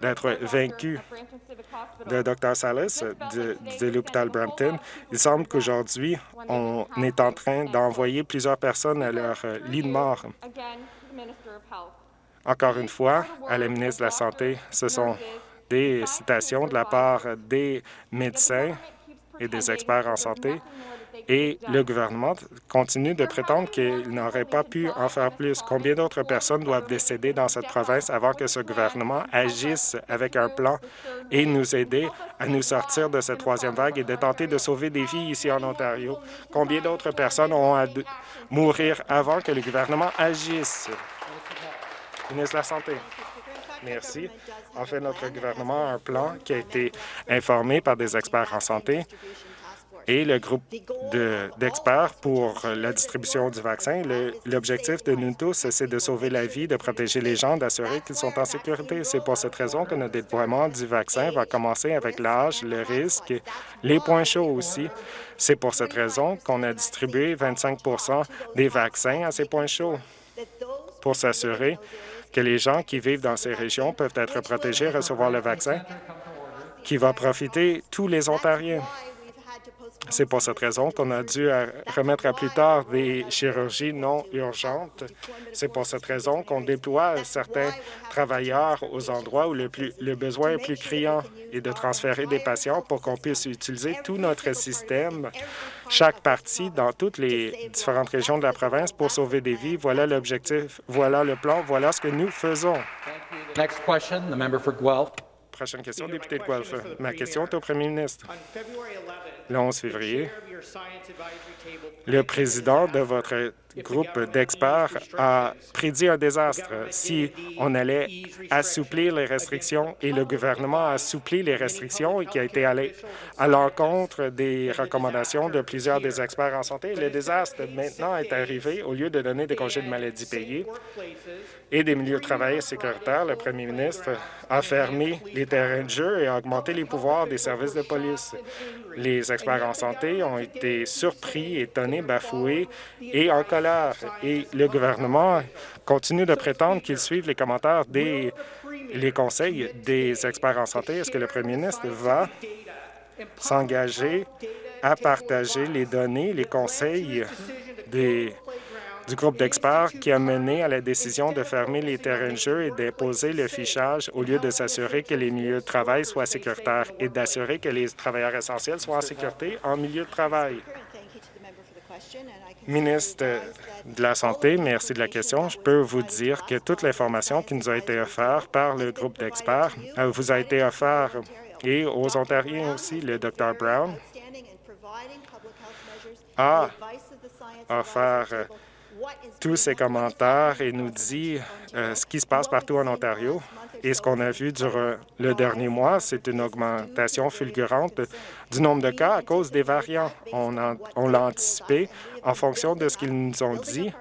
d'être vaincu. Le Dr Salas de, de l'hôpital Brampton, il semble qu'aujourd'hui, on est en train d'envoyer plusieurs personnes à leur lit de mort. Encore une fois, à la ministre de la Santé, ce sont des citations de la part des médecins et des experts en santé, et le gouvernement continue de prétendre qu'il n'aurait pas pu en faire plus. Combien d'autres personnes doivent décéder dans cette province avant que ce gouvernement agisse avec un plan et nous aider à nous sortir de cette troisième vague et de tenter de sauver des vies ici en Ontario? Combien d'autres personnes ont à mourir avant que le gouvernement agisse? La Santé. Merci. En fait, notre gouvernement a un plan qui a été informé par des experts en santé et le groupe d'experts pour la distribution du vaccin. L'objectif de nous tous, c'est de sauver la vie, de protéger les gens, d'assurer qu'ils sont en sécurité. C'est pour cette raison que notre déploiement du vaccin va commencer avec l'âge, le risque, les points chauds aussi. C'est pour cette raison qu'on a distribué 25% des vaccins à ces points chauds pour s'assurer que les gens qui vivent dans ces régions peuvent être protégés et recevoir le vaccin qui va profiter tous les Ontariens. C'est pour cette raison qu'on a dû remettre à plus tard des chirurgies non urgentes. C'est pour cette raison qu'on déploie certains travailleurs aux endroits où le besoin est plus criant et de transférer des patients pour qu'on puisse utiliser tout notre système, chaque partie dans toutes les différentes régions de la province pour sauver des vies. Voilà l'objectif, voilà le plan, voilà ce que nous faisons. Next question, the member for Guelph. Prochaine question, député de Guelph. Ma question est au premier ministre. Le 11 février, le président de votre groupe d'experts a prédit un désastre si on allait assouplir les restrictions et le gouvernement a assoupli les restrictions et qui a été allé à l'encontre des recommandations de plusieurs des experts en santé. Le désastre maintenant est arrivé. Au lieu de donner des congés de maladie payés et des milieux de travail sécuritaires, le premier ministre a fermé les terrains de jeu et a augmenté les pouvoirs des services de police. Les experts en santé ont été surpris, étonnés, bafoués et en colère. Et le gouvernement continue de prétendre qu'ils suivent les commentaires des les conseils des experts en santé. Est-ce que le premier ministre va s'engager à partager les données, les conseils des du groupe d'experts qui a mené à la décision de fermer les terrains de jeu et d'imposer le fichage au lieu de s'assurer que les milieux de travail soient sécuritaires et d'assurer que les travailleurs essentiels soient en sécurité en milieu de travail? Ministre de la Santé, merci de la question. Je peux vous dire que toute l'information qui nous a été offerte par le groupe d'experts euh, vous a été offerte et aux Ontariens aussi. Le Dr Brown a offert tous ces commentaires et nous dit euh, ce qui se passe partout en Ontario. Et ce qu'on a vu durant le dernier mois, c'est une augmentation fulgurante du nombre de cas à cause des variants. On, l'a anticipé en fonction de ce qu'ils nous ont dit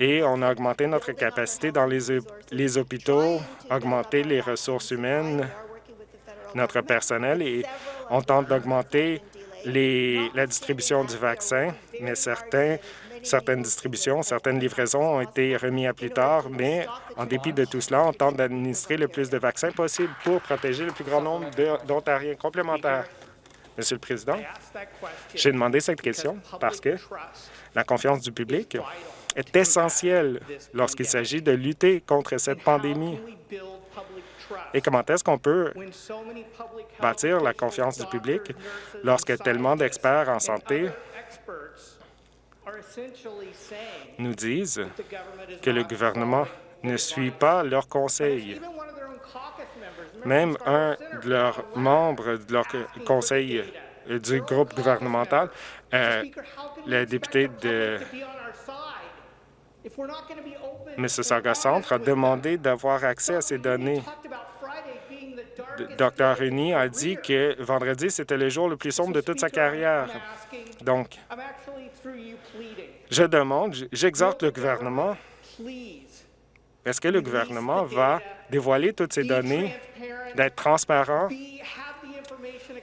et on a augmenté notre capacité dans les hôpitaux, augmenté les ressources humaines, notre personnel et on tente d'augmenter la distribution du vaccin, mais certains Certaines distributions, certaines livraisons ont été remises à plus tard, mais en dépit de tout cela, on tente d'administrer le plus de vaccins possible pour protéger le plus grand nombre d'Ontariens complémentaires. Monsieur le Président, j'ai demandé cette question parce que la confiance du public est essentielle lorsqu'il s'agit de lutter contre cette pandémie. Et comment est-ce qu'on peut bâtir la confiance du public lorsque tellement d'experts en santé nous disent que le gouvernement ne suit pas leurs conseils. Même un de leurs membres de leur conseil euh, du groupe gouvernemental, euh, le député de Mississauga Centre a demandé d'avoir accès à ces données. Dr. Uni a dit que vendredi, c'était le jour le plus sombre de toute sa carrière. Donc, je demande, j'exhorte le gouvernement, est-ce que le gouvernement va dévoiler toutes ces données, d'être transparent,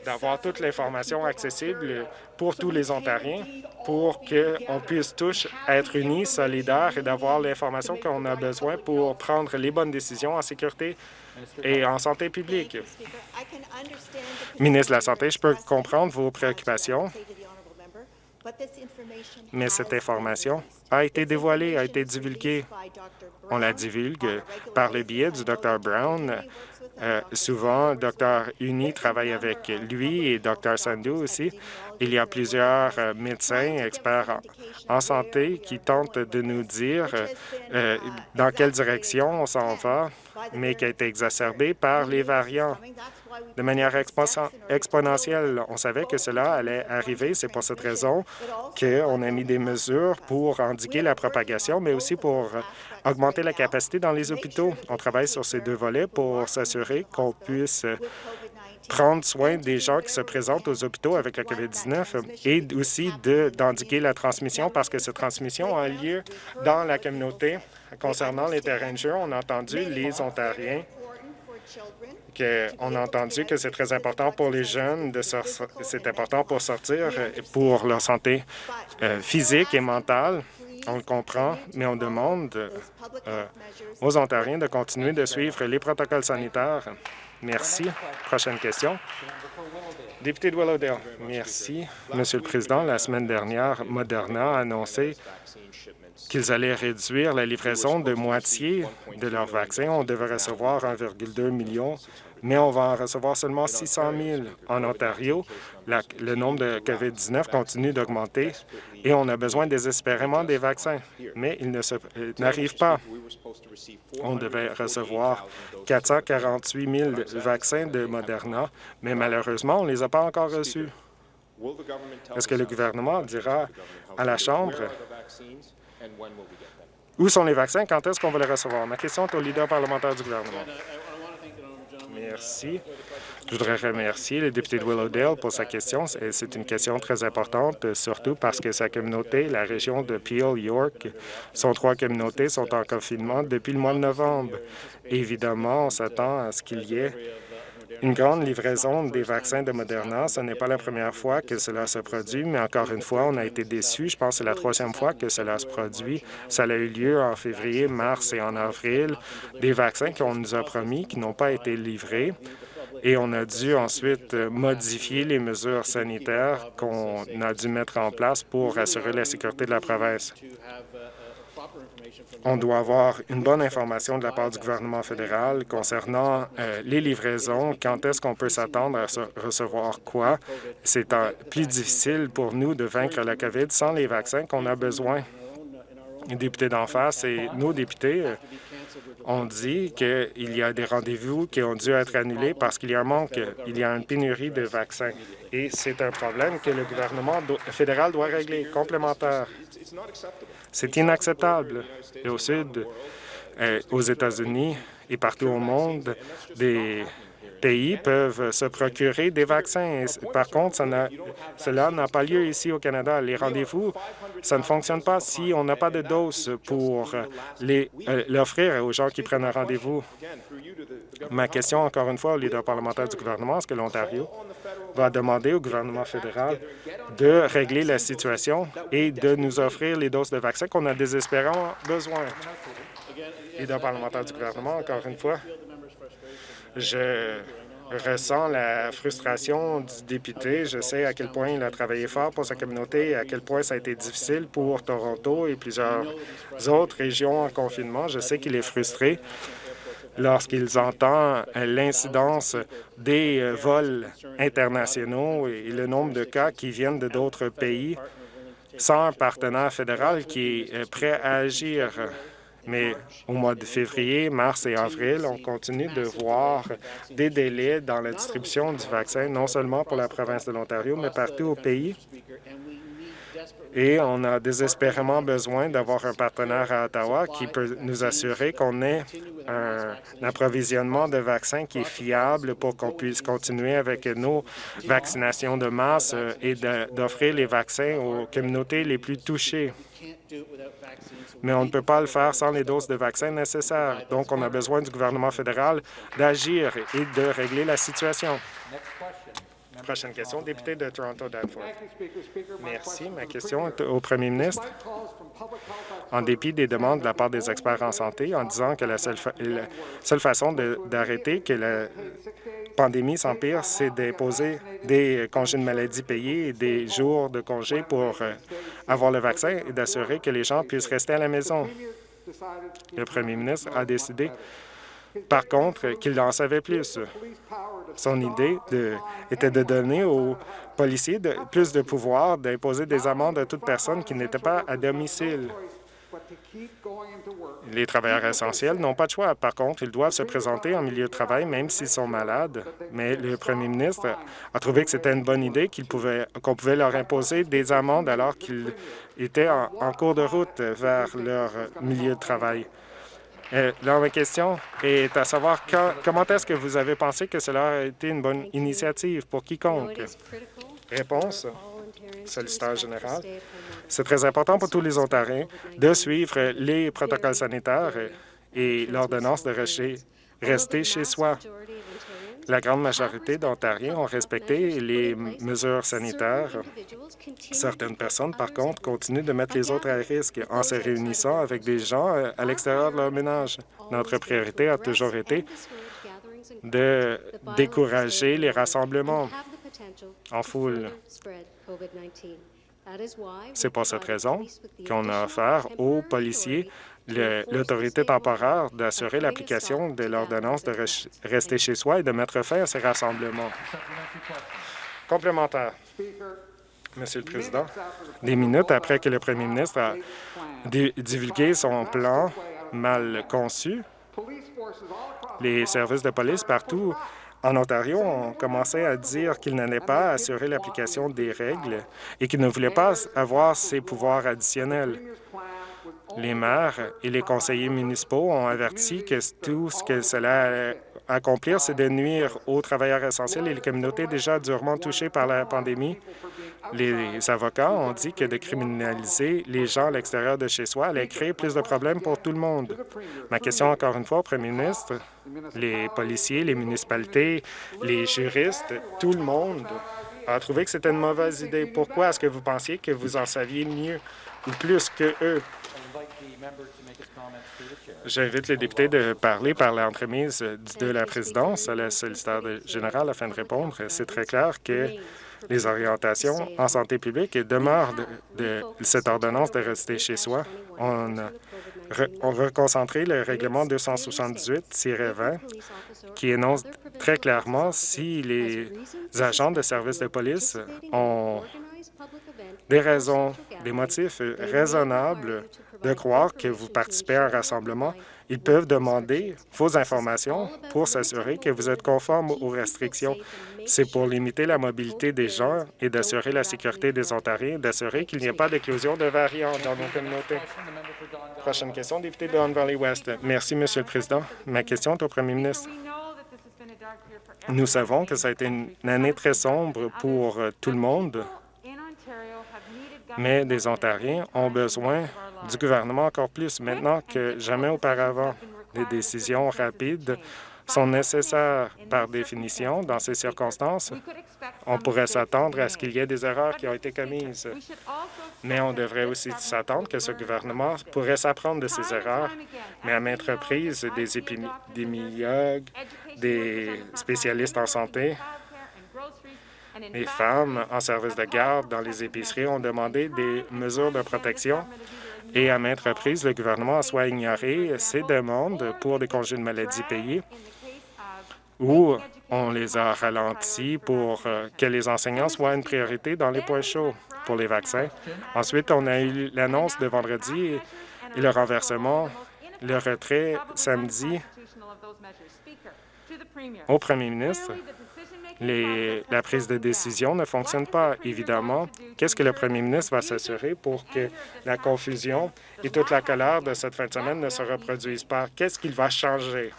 d'avoir toute l'information accessible pour tous les Ontariens pour qu'on puisse tous être unis, solidaires et d'avoir l'information qu'on a besoin pour prendre les bonnes décisions en sécurité et en santé publique? Ministre de la Santé, je peux comprendre vos préoccupations, mais cette information a été dévoilée, a été divulguée. On la divulgue par le biais du Dr. Brown. Euh, souvent, Dr. Uni travaille avec lui et Dr. Sandhu aussi. Il y a plusieurs euh, médecins, experts en, santé qui tentent de nous dire euh, dans quelle direction on s'en va, mais qui a été exacerbée par les variants de manière exponentielle. On savait que cela allait arriver. C'est pour cette raison qu'on a mis des mesures pour indiquer la propagation, mais aussi pour augmenter la capacité dans les hôpitaux. On travaille sur ces deux volets pour s'assurer qu'on puisse prendre soin des gens qui se présentent aux hôpitaux avec la COVID-19 et aussi d'indiquer la transmission parce que cette transmission a lieu dans la communauté. Concernant les terrains de jeu, on a entendu les Ontariens on a entendu que c'est très important pour les jeunes, de c'est important pour sortir, pour leur santé euh, physique et mentale. On le comprend, mais on demande euh, aux Ontariens de continuer de suivre les protocoles sanitaires. Merci. Prochaine question. Député de Willowdale. Merci. Monsieur le Président, la semaine dernière, Moderna a annoncé qu'ils allaient réduire la livraison de moitié de leurs vaccins. On devait recevoir 1,2 million mais on va en recevoir seulement 600 000. En Ontario, le nombre de COVID-19 continue d'augmenter et on a besoin désespérément des vaccins, mais ils euh, n'arrivent pas. On devait recevoir 448 000 vaccins de Moderna, mais malheureusement, on ne les a pas encore reçus. Est-ce que le gouvernement dira à la Chambre où sont les vaccins? Quand est-ce qu'on va les recevoir? Ma question est au leader parlementaire du gouvernement. Merci. Je voudrais remercier le député de Willowdale pour sa question. C'est une question très importante, surtout parce que sa communauté, la région de Peel, York, son trois communautés sont en confinement depuis le mois de novembre. Évidemment, on s'attend à ce qu'il y ait une grande livraison des vaccins de Moderna. Ce n'est pas la première fois que cela se produit, mais encore une fois, on a été déçus. Je pense que c'est la troisième fois que cela se produit. Ça a eu lieu en février, mars et en avril. Des vaccins qu'on nous a promis, qui n'ont pas été livrés. Et on a dû ensuite modifier les mesures sanitaires qu'on a dû mettre en place pour assurer la sécurité de la province on doit avoir une bonne information de la part du gouvernement fédéral concernant euh, les livraisons, quand est-ce qu'on peut s'attendre à recevoir quoi. C'est plus difficile pour nous de vaincre la COVID sans les vaccins qu'on a besoin. Les députés d'en face et nos députés euh, ont dit qu'il y a des rendez-vous qui ont dû être annulés parce qu'il y a un manque, il y a une pénurie de vaccins. Et c'est un problème que le gouvernement fédéral doit régler, complémentaire. C'est inacceptable. Et au Sud, aux États-Unis et partout au monde, des pays peuvent se procurer des vaccins. Par contre, cela n'a pas lieu ici au Canada. Les rendez-vous, ça ne fonctionne pas si on n'a pas de doses pour euh, l'offrir aux gens qui prennent un rendez-vous. Ma question, encore une fois, au leader parlementaire du gouvernement, est-ce que l'Ontario va demander au gouvernement fédéral de régler la situation et de nous offrir les doses de vaccins qu'on a désespérément besoin? Leader parlementaire du gouvernement, encore une fois, je ressens la frustration du député. Je sais à quel point il a travaillé fort pour sa communauté et à quel point ça a été difficile pour Toronto et plusieurs autres régions en confinement. Je sais qu'il est frustré lorsqu'ils entendent l'incidence des euh, vols internationaux et le nombre de cas qui viennent de d'autres pays sans un partenaire fédéral qui est euh, prêt à agir. Mais au mois de février, mars et avril, on continue de voir des délais dans la distribution du vaccin, non seulement pour la province de l'Ontario, mais partout au pays. Et on a désespérément besoin d'avoir un partenaire à Ottawa qui peut nous assurer qu'on ait un approvisionnement de vaccins qui est fiable pour qu'on puisse continuer avec nos vaccinations de masse et d'offrir les vaccins aux communautés les plus touchées mais on ne peut pas le faire sans les doses de vaccins nécessaires. Donc, on a besoin du gouvernement fédéral d'agir et de régler la situation. Prochaine question, député de Toronto Danforth. Merci. Ma question est au premier ministre. En dépit des demandes de la part des experts en santé en disant que la seule, seule façon d'arrêter que la pandémie s'empire, c'est d'imposer des congés de maladie payés et des jours de congés pour euh, avoir le vaccin et d'assurer que les gens puissent rester à la maison. Le premier ministre a décidé par contre, qu'il en savait plus. Son idée était de donner aux policiers plus de pouvoir d'imposer des amendes à toute personne qui n'était pas à domicile. Les travailleurs essentiels n'ont pas de choix. Par contre, ils doivent se présenter en milieu de travail même s'ils sont malades. Mais le premier ministre a trouvé que c'était une bonne idée qu'on pouvait, pouvait leur imposer des amendes alors qu'ils étaient en cours de route vers leur milieu de travail. Euh, ma question est à savoir comment est-ce que vous avez pensé que cela a été une bonne initiative? Pour quiconque? Réponse, solliciteur général. C'est très important pour tous les Ontariens de suivre les protocoles sanitaires et l'ordonnance de rester chez soi. La grande majorité d'Ontariens ont respecté les mesures sanitaires. Certaines personnes, par contre, continuent de mettre les autres à risque en se réunissant avec des gens euh, à l'extérieur de leur ménage. Notre priorité a toujours été de décourager les rassemblements en foule. C'est pour cette raison qu'on a offert aux policiers l'autorité temporaire d'assurer l'application de l'ordonnance de rester chez soi et de mettre fin à ces rassemblements. Complémentaire. Monsieur le Président, des minutes après que le premier ministre a divulgué son plan mal conçu, les services de police partout en Ontario ont commencé à dire qu'ils n'allaient pas assurer l'application des règles et qu'ils ne voulaient pas avoir ces pouvoirs additionnels. Les maires et les conseillers municipaux ont averti que tout ce que cela accomplir, c'est de nuire aux travailleurs essentiels et les communautés déjà durement touchées par la pandémie. Les avocats ont dit que de criminaliser les gens à l'extérieur de chez soi allait créer plus de problèmes pour tout le monde. Ma question, encore une fois, au premier ministre, les policiers, les municipalités, les juristes, tout le monde a trouvé que c'était une mauvaise idée. Pourquoi est-ce que vous pensiez que vous en saviez mieux ou plus que eux? J'invite les députés de parler par l'entremise de la présidence à la solliciteur générale afin de répondre. C'est très clair que les orientations en santé publique demeurent de, cette ordonnance de rester chez soi. On a, reconcentré le règlement 278-20 qui énonce très clairement si les agents de services de police ont des raisons, des motifs raisonnables de croire que vous participez à un rassemblement, ils peuvent demander vos informations pour s'assurer que vous êtes conforme aux restrictions. C'est pour limiter la mobilité des gens et d'assurer la sécurité des Ontariens, d'assurer qu'il n'y ait pas d'éclosion de variants dans nos communautés. Prochaine question, député de Don Valley West. Merci, Monsieur le Président. Ma question est au premier ministre. Nous savons que ça a été une année très sombre pour tout le monde, mais les Ontariens ont besoin du gouvernement encore plus maintenant que jamais auparavant. Des décisions rapides sont nécessaires par définition dans ces circonstances. On pourrait s'attendre à ce qu'il y ait des erreurs qui ont été commises, mais on devrait aussi s'attendre que ce gouvernement pourrait s'apprendre de ces erreurs, mais à maintes reprises, des épidémiologues, des spécialistes en santé, les femmes en service de garde dans les épiceries ont demandé des mesures de protection et à maintes reprises, le gouvernement a soit ignoré ces demandes pour des congés de maladie payés ou on les a ralentis pour euh, que les enseignants soient une priorité dans les points chauds pour les vaccins. Ensuite, on a eu l'annonce de vendredi et le renversement le retrait samedi au premier ministre. La prise de décision ne fonctionne pas, évidemment. Qu'est-ce que le premier ministre va s'assurer pour que la confusion et toute la colère de cette fin de semaine ne se reproduisent pas? Qu'est-ce qu'il va changer?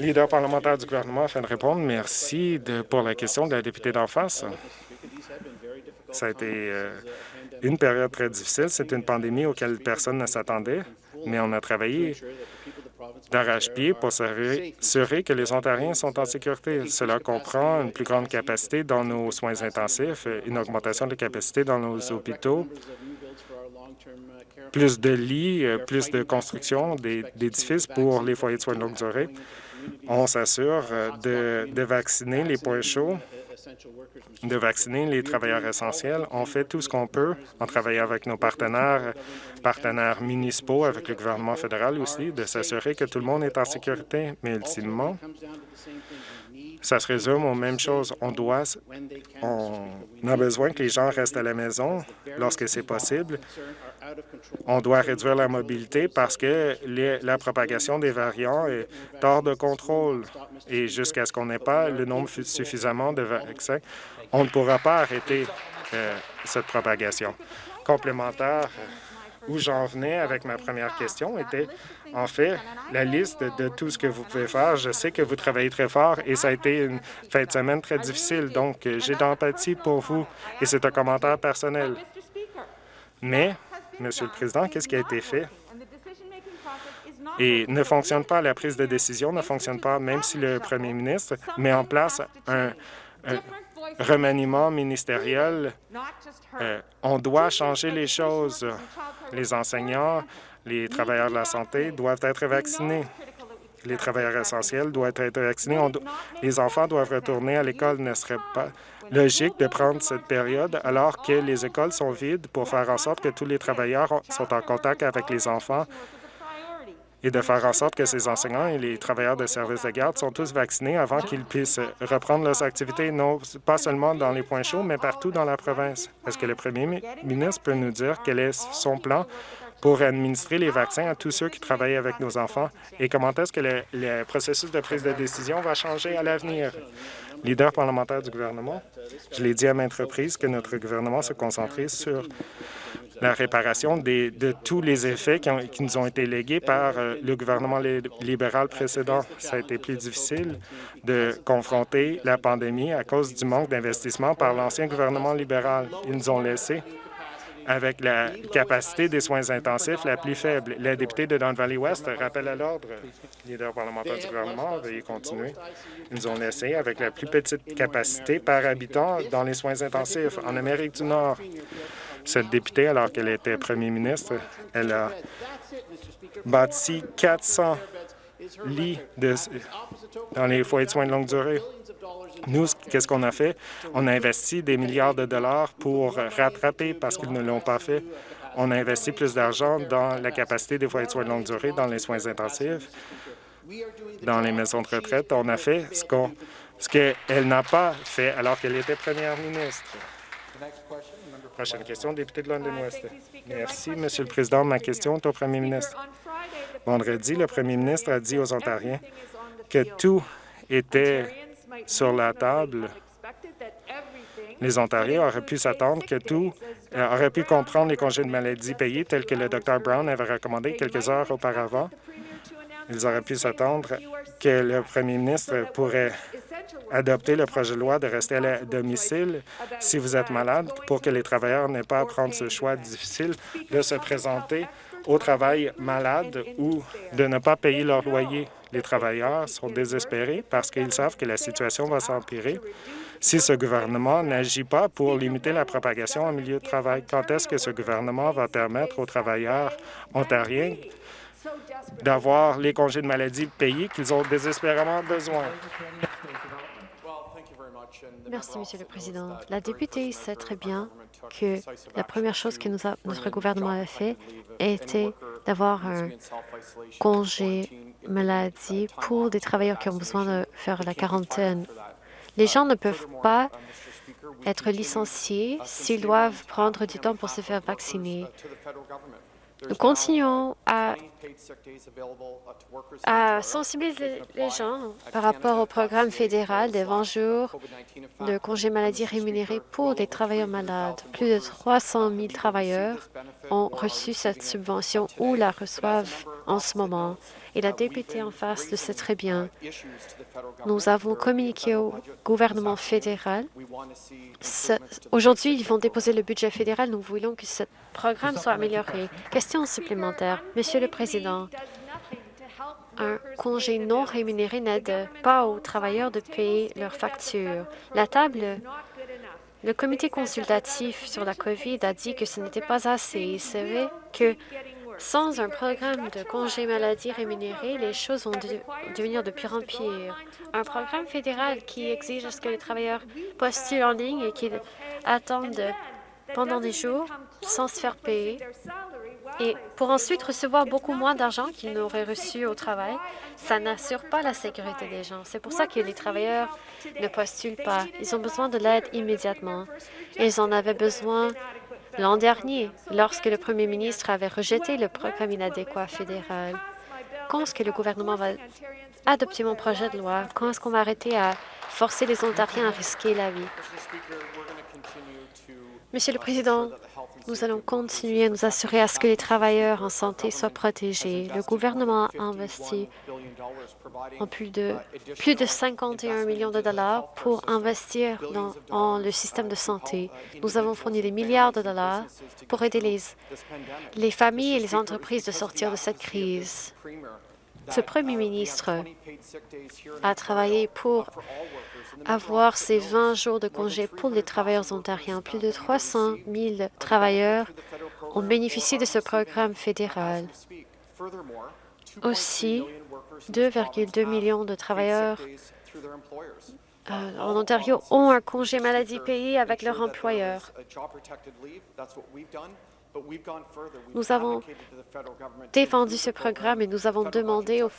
Leader parlementaire du gouvernement afin de répondre. Merci pour la question de la députée d'en face. Ça a été euh, une période très difficile. C'est une pandémie auquel personne ne s'attendait, mais on a travaillé d'arrache-pied pour s'assurer que les Ontariens sont en sécurité. Cela comprend une plus grande capacité dans nos soins intensifs, une augmentation de capacité dans nos hôpitaux, plus de lits, plus de construction d'édifices pour les foyers de soins de longue durée. On s'assure euh, de vacciner les points chauds de vacciner les travailleurs essentiels. On fait tout ce qu'on peut en travaillant avec nos partenaires, partenaires municipaux, avec le gouvernement fédéral aussi, de s'assurer que tout le monde est en sécurité. Mais ultimement, ça se résume aux mêmes choses. On doit, on a besoin que les gens restent à la maison lorsque c'est possible. On doit réduire la mobilité parce que la propagation des variants est hors de contrôle. Et jusqu'à ce qu'on n'ait pas le nombre suffisamment de vaccins, on ne pourra pas arrêter euh, cette propagation. Complémentaire, où j'en venais avec ma première question était, en fait, la liste de tout ce que vous pouvez faire. Je sais que vous travaillez très fort et ça a été une fin de semaine très difficile, donc j'ai d'empathie pour vous et c'est un commentaire personnel. Mais Monsieur le Président, qu'est-ce qui a été fait? Et ne fonctionne pas, la prise de décision ne fonctionne pas, même si le premier ministre met en place un, remaniement ministériel. Euh, on doit changer les choses. Les enseignants, les travailleurs de la santé doivent être vaccinés. Les travailleurs essentiels doivent être vaccinés. les enfants doivent retourner à l'école. Ne serait pas logique de prendre cette période alors que les écoles sont vides pour faire en sorte que tous les travailleurs sont en contact avec les enfants et de faire en sorte que ces enseignants et les travailleurs de services de garde sont tous vaccinés avant qu'ils puissent reprendre leurs activités, non pas seulement dans les points chauds, mais partout dans la province. Est-ce que le premier ministre peut nous dire quel est son plan pour administrer les vaccins à tous ceux qui travaillent avec nos enfants? Et comment est-ce que le processus de prise de décision va changer à l'avenir? leader parlementaire du gouvernement, je l'ai dit à maintes reprises que notre gouvernement se concentrait sur la réparation de tous les effets qui, nous ont été légués par euh, le gouvernement libéral précédent. Ça a été plus difficile de confronter la pandémie à cause du manque d'investissement par l'ancien gouvernement libéral. Ils nous ont laissé avec la capacité des soins intensifs la plus faible. La députée de Don Valley West rappelle à l'ordre. Leader parlementaire du gouvernement, veuillez continuer. Ils nous ont laissé avec la plus petite capacité par habitant dans les soins intensifs en Amérique du Nord. Cette députée, alors qu'elle était premier ministre, elle a bâti 400 lits dans les foyers de soins de longue durée. Nous, qu'est-ce qu'on a fait? On a investi des milliards de dollars pour rattraper parce qu'ils ne l'ont pas fait. On a investi plus d'argent dans la capacité des foyers de soins de longue durée, dans les soins intensifs, dans les maisons de retraite. On a fait ce qu'elle n'a pas fait alors qu'elle était première ministre. Prochaine question, député de London West. Merci, Monsieur le Président. Ma question est au premier ministre. Vendredi, le premier ministre a dit aux Ontariens que tout était sur la table. Les Ontariens auraient pu s'attendre que tout euh, aurait pu comprendre les congés de maladie payés tels que le Dr Brown avait recommandé quelques heures auparavant. Ils auraient pu s'attendre que le premier ministre pourrait adopter le projet de loi de rester à domicile si vous êtes malade pour que les travailleurs n'aient pas à prendre ce choix difficile de se présenter au travail malade ou de ne pas payer leur loyer. Les travailleurs sont désespérés parce qu'ils savent que la situation va s'empirer si ce gouvernement n'agit pas pour limiter la propagation en milieu de travail. Quand est-ce que ce gouvernement va permettre aux travailleurs ontariens d'avoir les congés de maladie payés qu'ils ont désespérément besoin? Merci, Monsieur le Président. La députée sait très bien que la première chose que notre gouvernement a fait était d'avoir un congé maladie pour des travailleurs qui ont besoin de faire la quarantaine. Les gens ne peuvent pas être licenciés s'ils doivent prendre du temps pour se faire vacciner. Nous continuons à, sensibiliser les gens par rapport au programme fédéral des 20 jours de congés maladie rémunérés pour des travailleurs malades. Plus de 300 000 travailleurs ont reçu cette subvention ou la reçoivent en ce moment et la députée en face le sait très bien. Nous avons communiqué au gouvernement fédéral. Aujourd'hui, ils vont déposer le budget fédéral. Nous voulons que ce programme soit amélioré. Question supplémentaire. Monsieur le Président, un congé non rémunéré n'aide pas aux travailleurs de payer leurs factures. La table le comité consultatif sur la COVID a dit que ce n'était pas assez. Il savait que sans un programme de congé maladie rémunéré, les choses vont devenir de pire en pire. Un programme fédéral qui exige que les travailleurs postulent en ligne et qu'ils attendent pendant des jours sans se faire payer et pour ensuite recevoir beaucoup moins d'argent qu'ils n'auraient reçu au travail, ça n'assure pas la sécurité des gens. C'est pour ça que les travailleurs ne postulent pas. Ils ont besoin de l'aide immédiatement. Ils en avaient besoin L'an dernier, lorsque le premier ministre avait rejeté le programme inadéquat fédéral, quand est-ce que le gouvernement va adopter mon projet de loi? Quand est-ce qu'on va arrêter à forcer les Ontariens à risquer la vie? Monsieur le Président, nous allons continuer à nous assurer à ce que les travailleurs en santé soient protégés. Le gouvernement a investi plus de, plus de 51 millions de dollars pour investir dans le système de santé. Nous avons fourni des milliards de dollars pour aider les, les familles et les entreprises de sortir de cette crise. Ce premier ministre a travaillé pour avoir ces 20 jours de congé pour les travailleurs ontariens. Plus de 300 000 travailleurs ont bénéficié de ce programme fédéral. Aussi, 2,2 millions de travailleurs euh, en Ontario ont un congé maladie payé avec leur employeur. Nous avons défendu ce programme et nous avons demandé au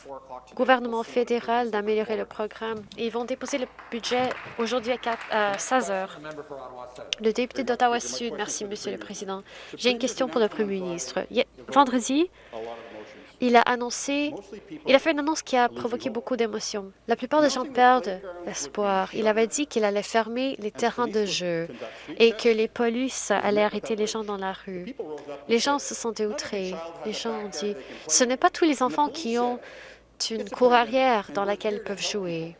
gouvernement fédéral d'améliorer le programme. Ils vont déposer le budget aujourd'hui à 16 heures. Le député d'Ottawa-Sud, merci, Monsieur le Président. J'ai une question pour le Premier ministre. Vendredi, il a annoncé, il a fait une annonce qui a provoqué beaucoup d'émotions. La plupart des gens perdent espoir. Il avait dit qu'il allait fermer les terrains de jeu et que les polices allaient arrêter les gens dans la rue. Les gens se sont outrés. Les gens ont dit, ce n'est pas tous les enfants qui ont une cour arrière dans laquelle ils peuvent jouer.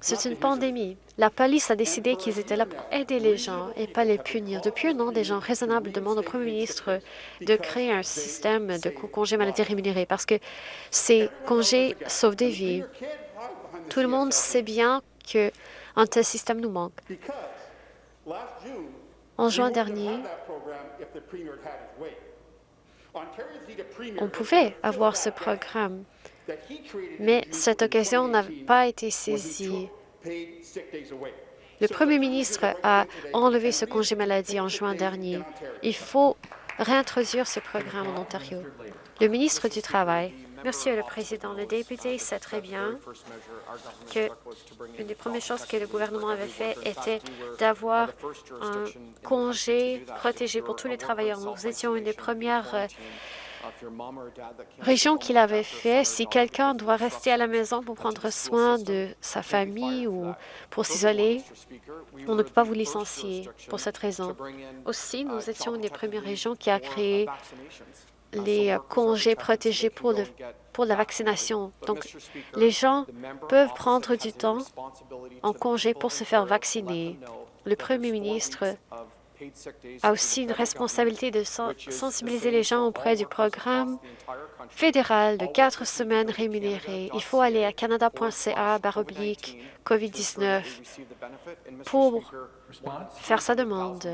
C'est une pandémie. La police a décidé qu'ils étaient là pour aider les gens et pas les punir. Depuis un an, des gens raisonnables demandent au premier ministre de créer un système de congés maladie rémunérés parce que ces congés sauvent des vies. Tout le monde sait bien qu'un tel système nous manque. En juin dernier, on pouvait avoir ce programme mais cette occasion n'a pas été saisie. Le premier ministre a enlevé ce congé maladie en juin dernier. Il faut réintroduire ce programme en Ontario. Le ministre du Travail, Monsieur le Président, le député sait très bien que une des premières choses que le gouvernement avait fait était d'avoir un congé protégé pour tous les travailleurs. Nous étions une des premières région qu'il avait fait, si quelqu'un doit rester à la maison pour prendre soin de sa famille ou pour s'isoler, on ne peut pas vous licencier pour cette raison. Aussi, nous étions une des premières régions qui a créé les congés protégés pour, pour la vaccination. Donc, les gens peuvent prendre du temps en congé pour se faire vacciner. Le premier ministre a aussi une responsabilité de sensibiliser les gens auprès du programme fédéral de quatre semaines rémunérées. Il faut aller à canada.ca baroblique COVID-19 pour faire sa demande.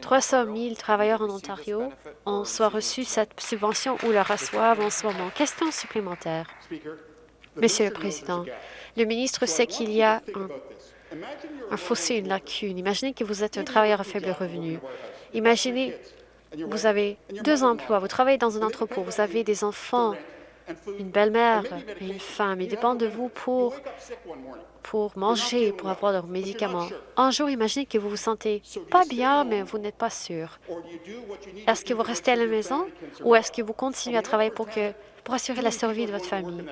300 000 travailleurs en Ontario ont soit reçu cette subvention ou la reçoivent en ce moment. Question supplémentaire. Monsieur le Président, le ministre sait qu'il y a un un fossé, une lacune. Imaginez que vous êtes un travailleur à faible revenu. Imaginez, vous avez deux emplois, vous travaillez dans un entrepôt, vous avez des enfants une belle-mère et une femme. Ils dépendent de vous pour, pour manger, pour avoir leurs médicaments. Un jour, imaginez que vous vous sentez pas bien, mais vous n'êtes pas sûr. Est-ce que vous restez à la maison ou est-ce que vous continuez à travailler pour, que, pour assurer la survie de votre famille?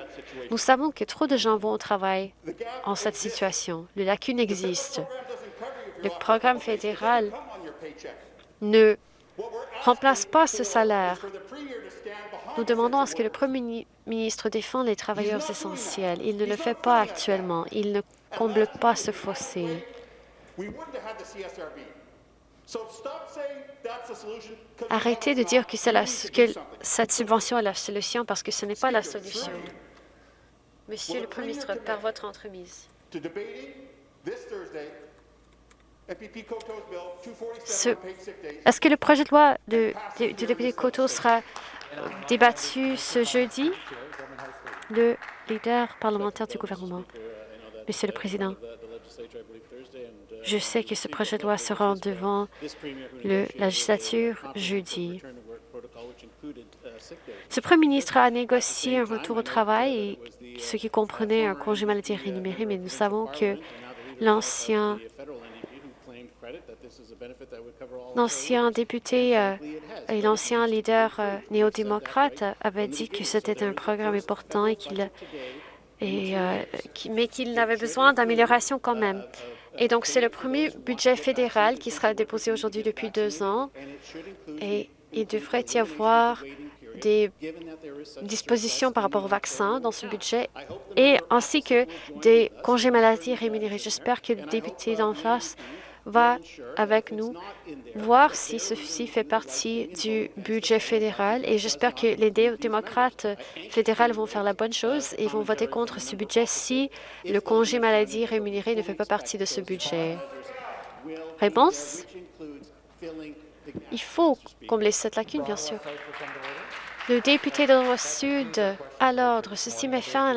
Nous savons que trop de gens vont au travail en cette situation. Le lacune existe. Le programme fédéral ne remplace pas ce salaire. Nous demandons à ce que le Premier ministre défende les travailleurs essentiels. Il ne le fait pas actuellement. Il ne comble pas ce fossé. Arrêtez de dire que, la, que cette subvention est la solution parce que ce n'est pas la solution. Monsieur le Premier ministre, par votre entremise. Est-ce que le projet de loi de, du député Coteau sera débattu ce jeudi? Le leader parlementaire du gouvernement. Monsieur le Président, je sais que ce projet de loi sera devant le, la législature jeudi. Ce premier ministre a négocié un retour au travail, ce qui comprenait un congé maladie rémunéré, mais nous savons que l'ancien député euh, et l'ancien leader euh, néo-démocrate avait dit que c'était un programme important et qu'il et, euh, mais qu'il n'avait besoin d'amélioration quand même. Et donc, c'est le premier budget fédéral qui sera déposé aujourd'hui depuis deux ans. Et il devrait y avoir des dispositions par rapport au vaccin dans ce budget et ainsi que des congés maladie rémunérés. J'espère que le député d'en face va avec nous voir si ceci fait partie du budget fédéral et j'espère que les démocrates fédéraux vont faire la bonne chose et vont voter contre ce budget si le congé maladie rémunéré ne fait pas partie de ce budget. Réponse? Il faut combler cette lacune, bien sûr. Le député de l'Ouest-Sud, à l'ordre. Ceci met fin à la